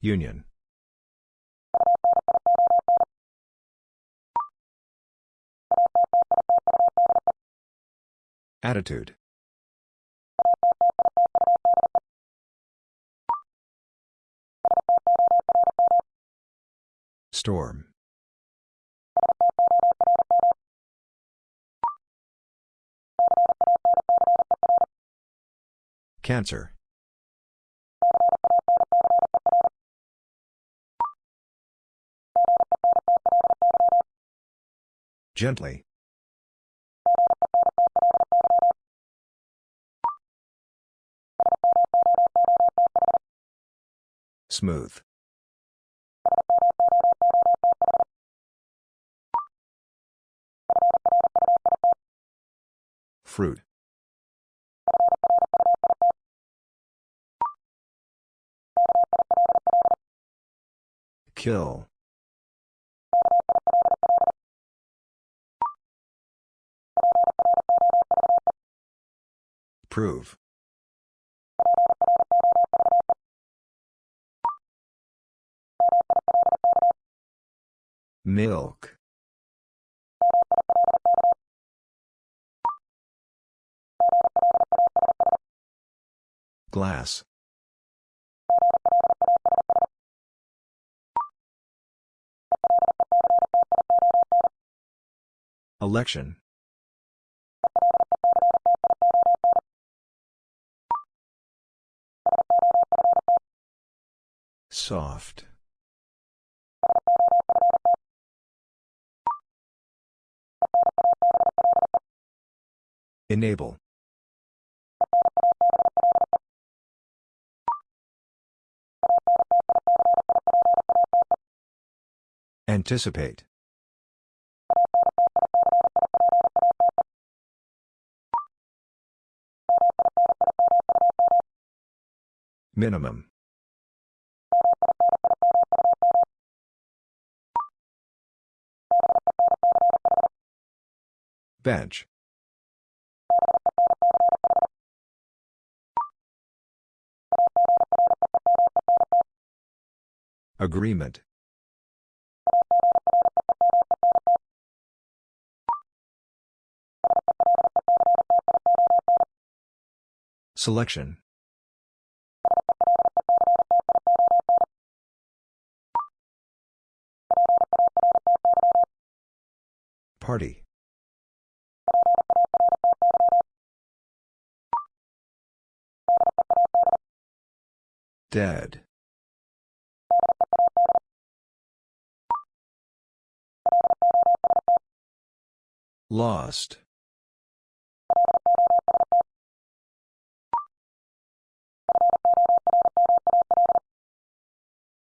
Union. Attitude. Storm. Cancer. Gently. Smooth. Fruit. Kill. Prove. Milk. Glass. Election. Soft. Enable. Anticipate. Minimum. Bench. Agreement. Selection. Party. Dead. Lost.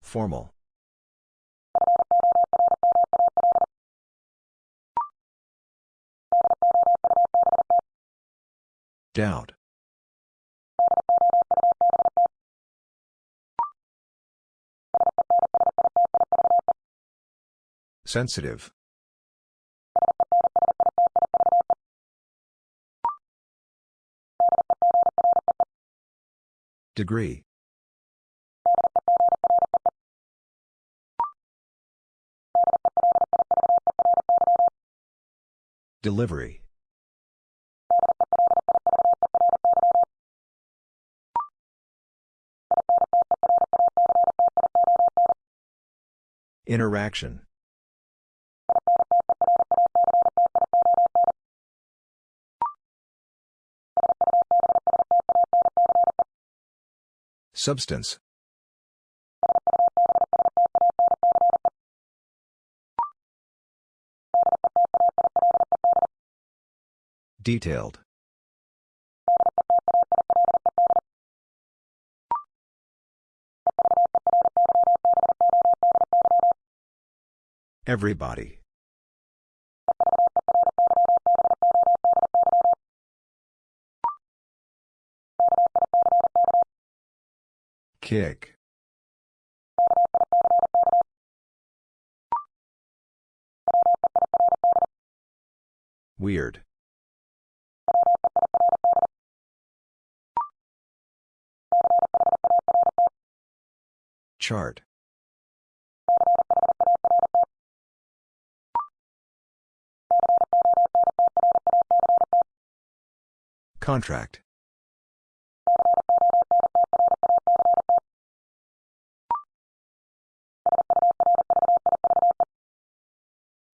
Formal. Doubt. Sensitive. Degree. Delivery. Interaction. Substance. Detailed. Everybody. Kick. Weird. Chart. Contract.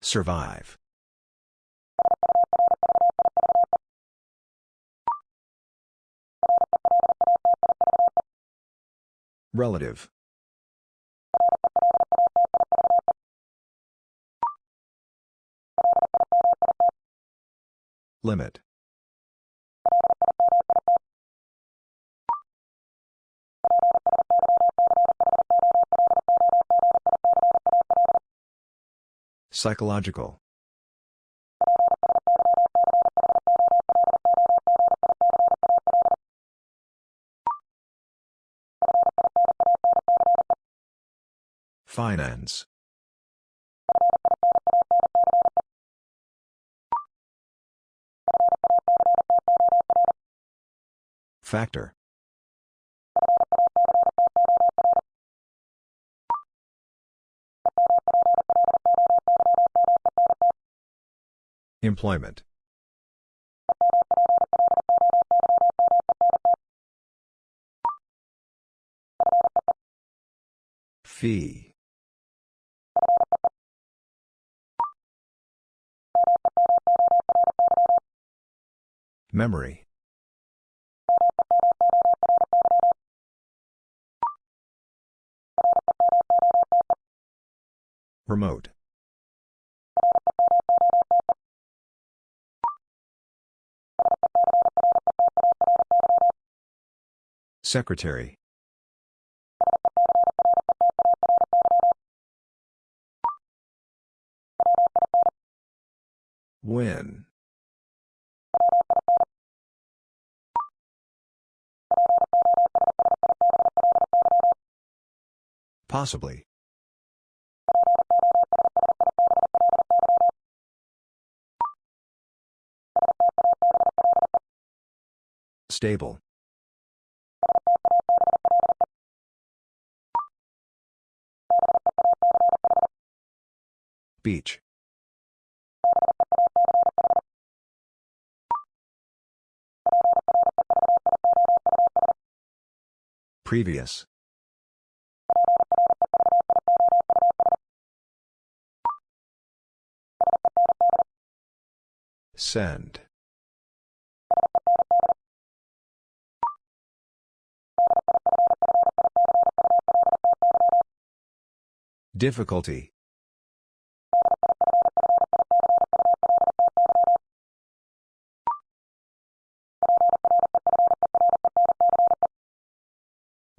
Survive. Relative. Limit. Psychological. Finance. Factor. Employment. Fee. Memory. Remote. Secretary. When. Possibly. Stable. Beach. Previous. Send. Difficulty.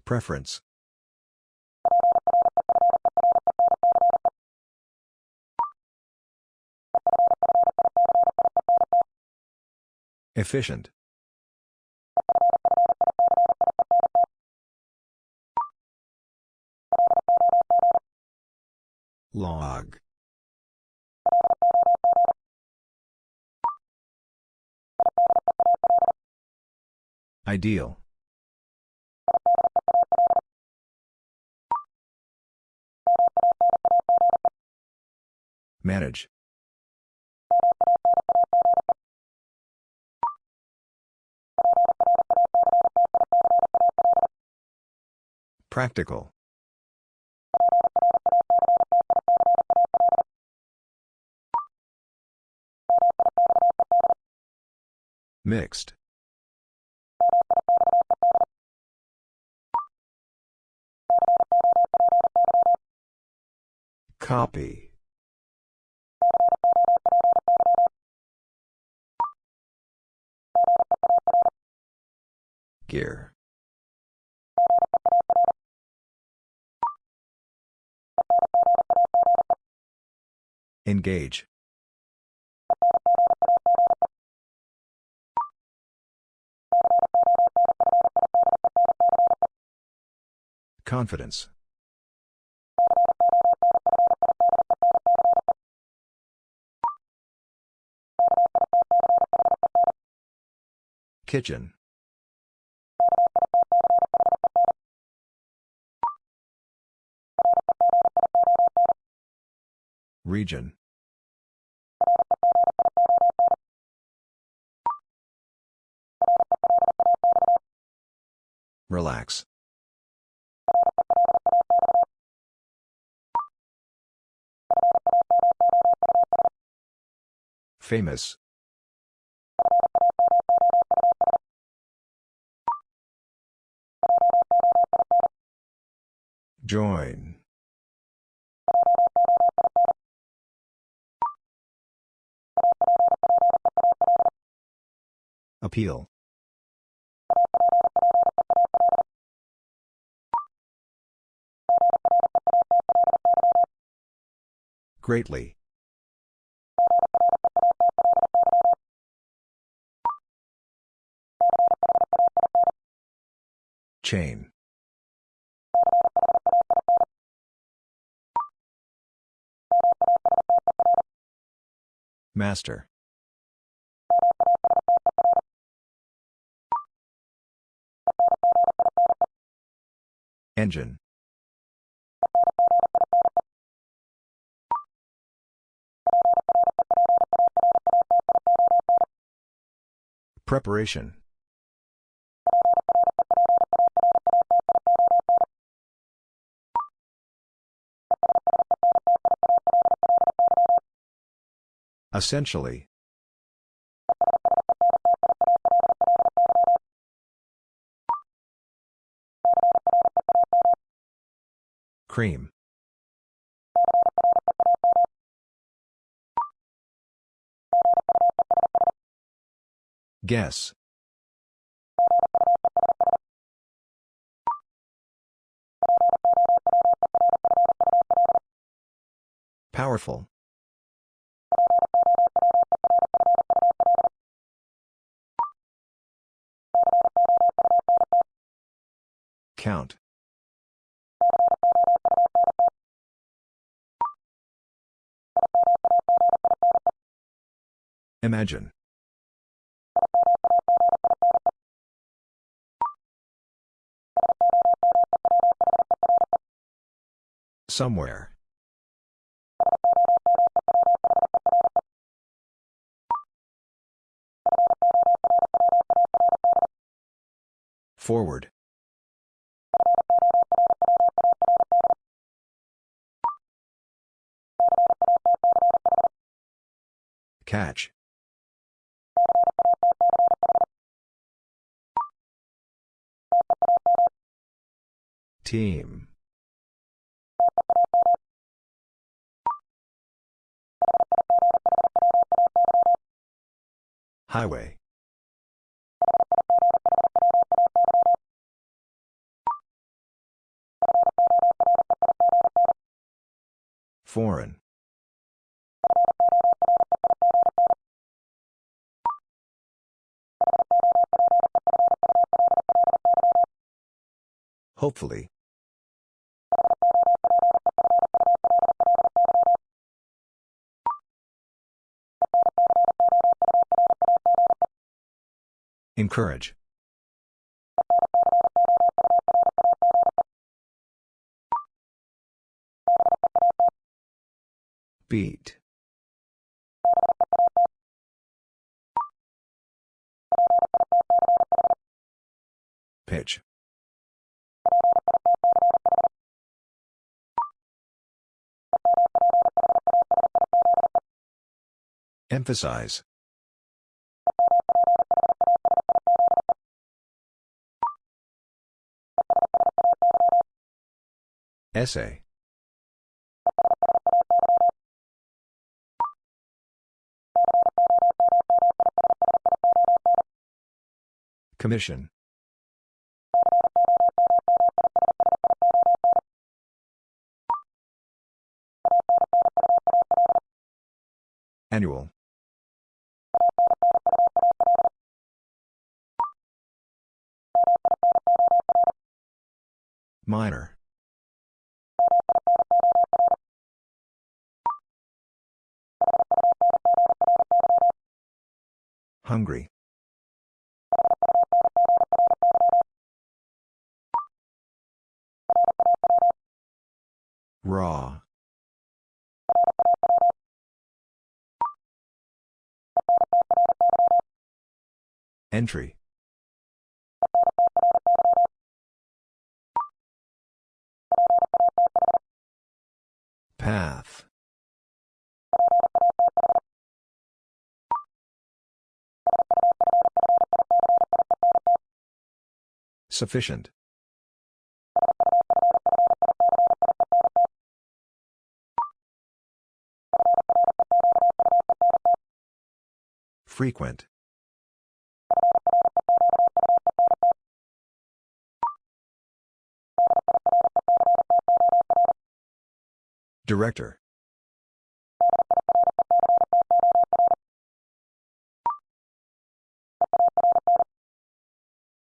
Preference. Efficient. Log. Ideal. Manage. Practical. Mixed. Copy. Gear. Engage. Confidence. Kitchen. Region. Relax. Famous. Join. Appeal. Greatly. Chain. Master. Engine. Preparation. Essentially. Cream. Guess. Powerful. Count. Imagine. Somewhere. Forward. Catch. Team. Highway. Foreign. Hopefully. Encourage. Beat. Pitch. Emphasize. Essay. Commission. Annual. Minor. Hungry. Raw. Entry. Path. Sufficient. Frequent. Director.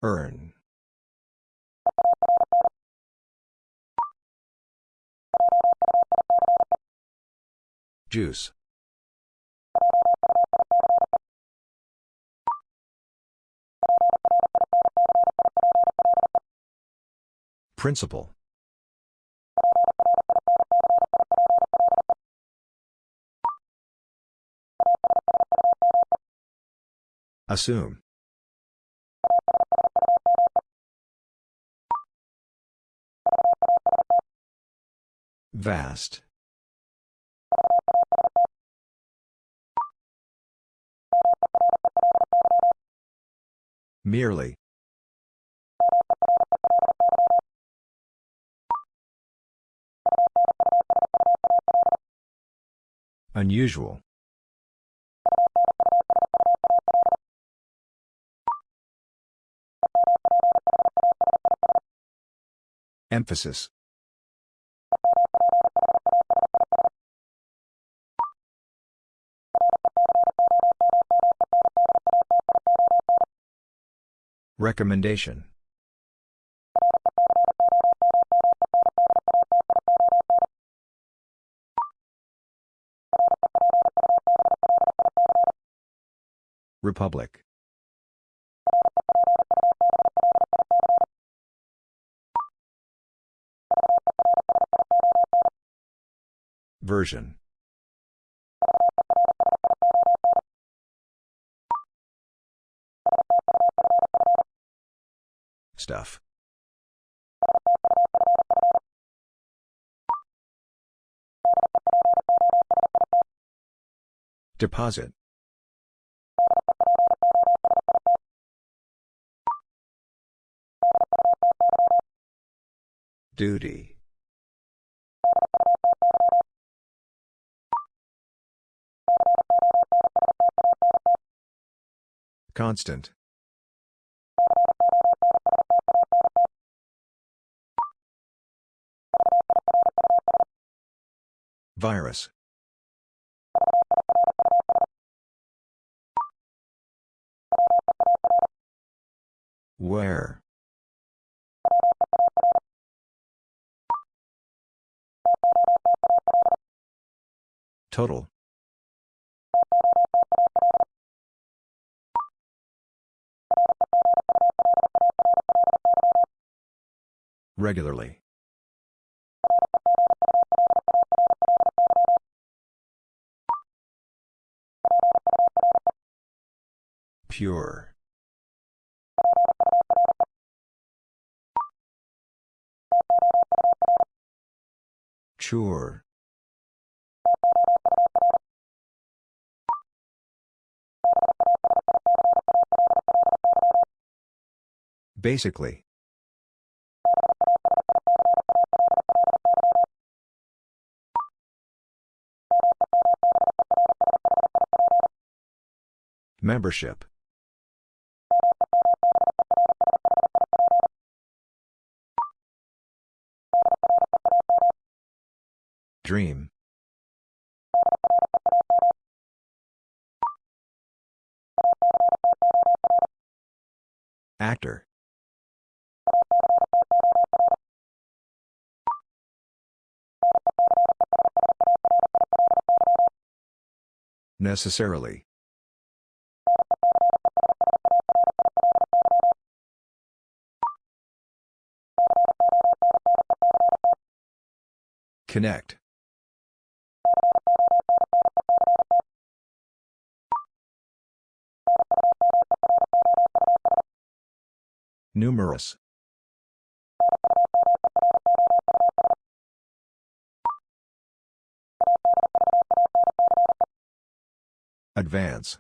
Earn. Juice. Principle. Assume. Vast. Merely. Unusual. Emphasis. Recommendation. Republic. Version. Stuff. Deposit. Duty. Constant. Virus. Where? Total. Regularly. Pure. Sure. Basically. Membership. Dream. Actor. Necessarily. Connect. Numerous. Advance.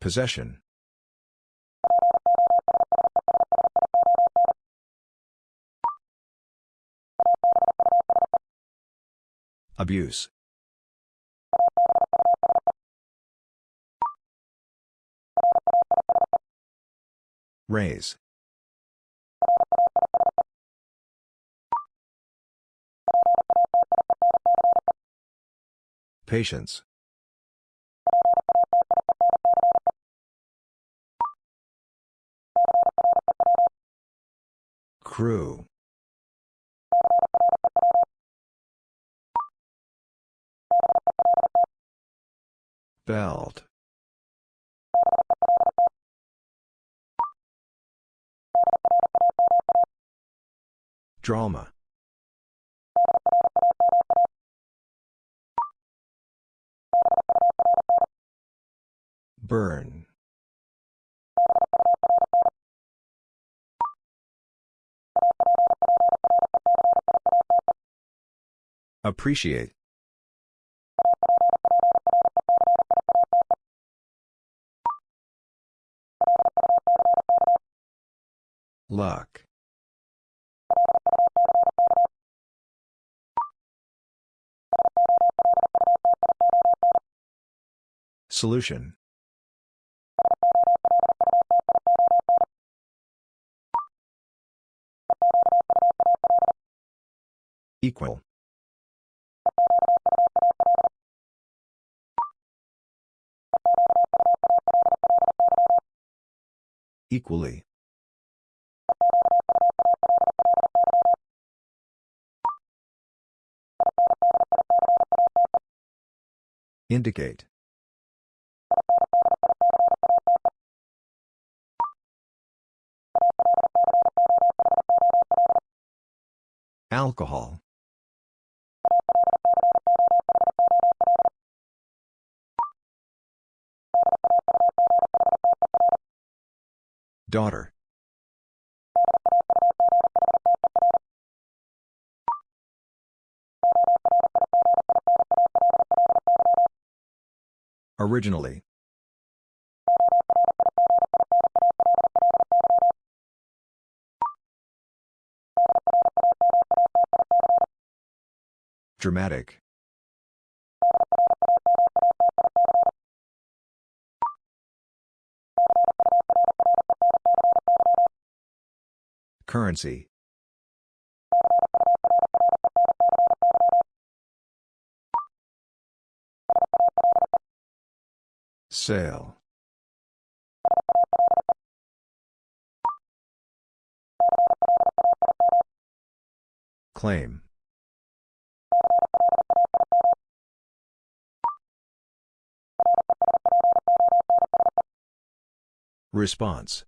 Possession. Abuse. Raise. Patience. Crew. Belt. Drama. Burn. Appreciate. Luck. Solution. Equal. Equally. Indicate. Alcohol. Daughter. Originally. Dramatic. Currency. Sale. Claim. Response.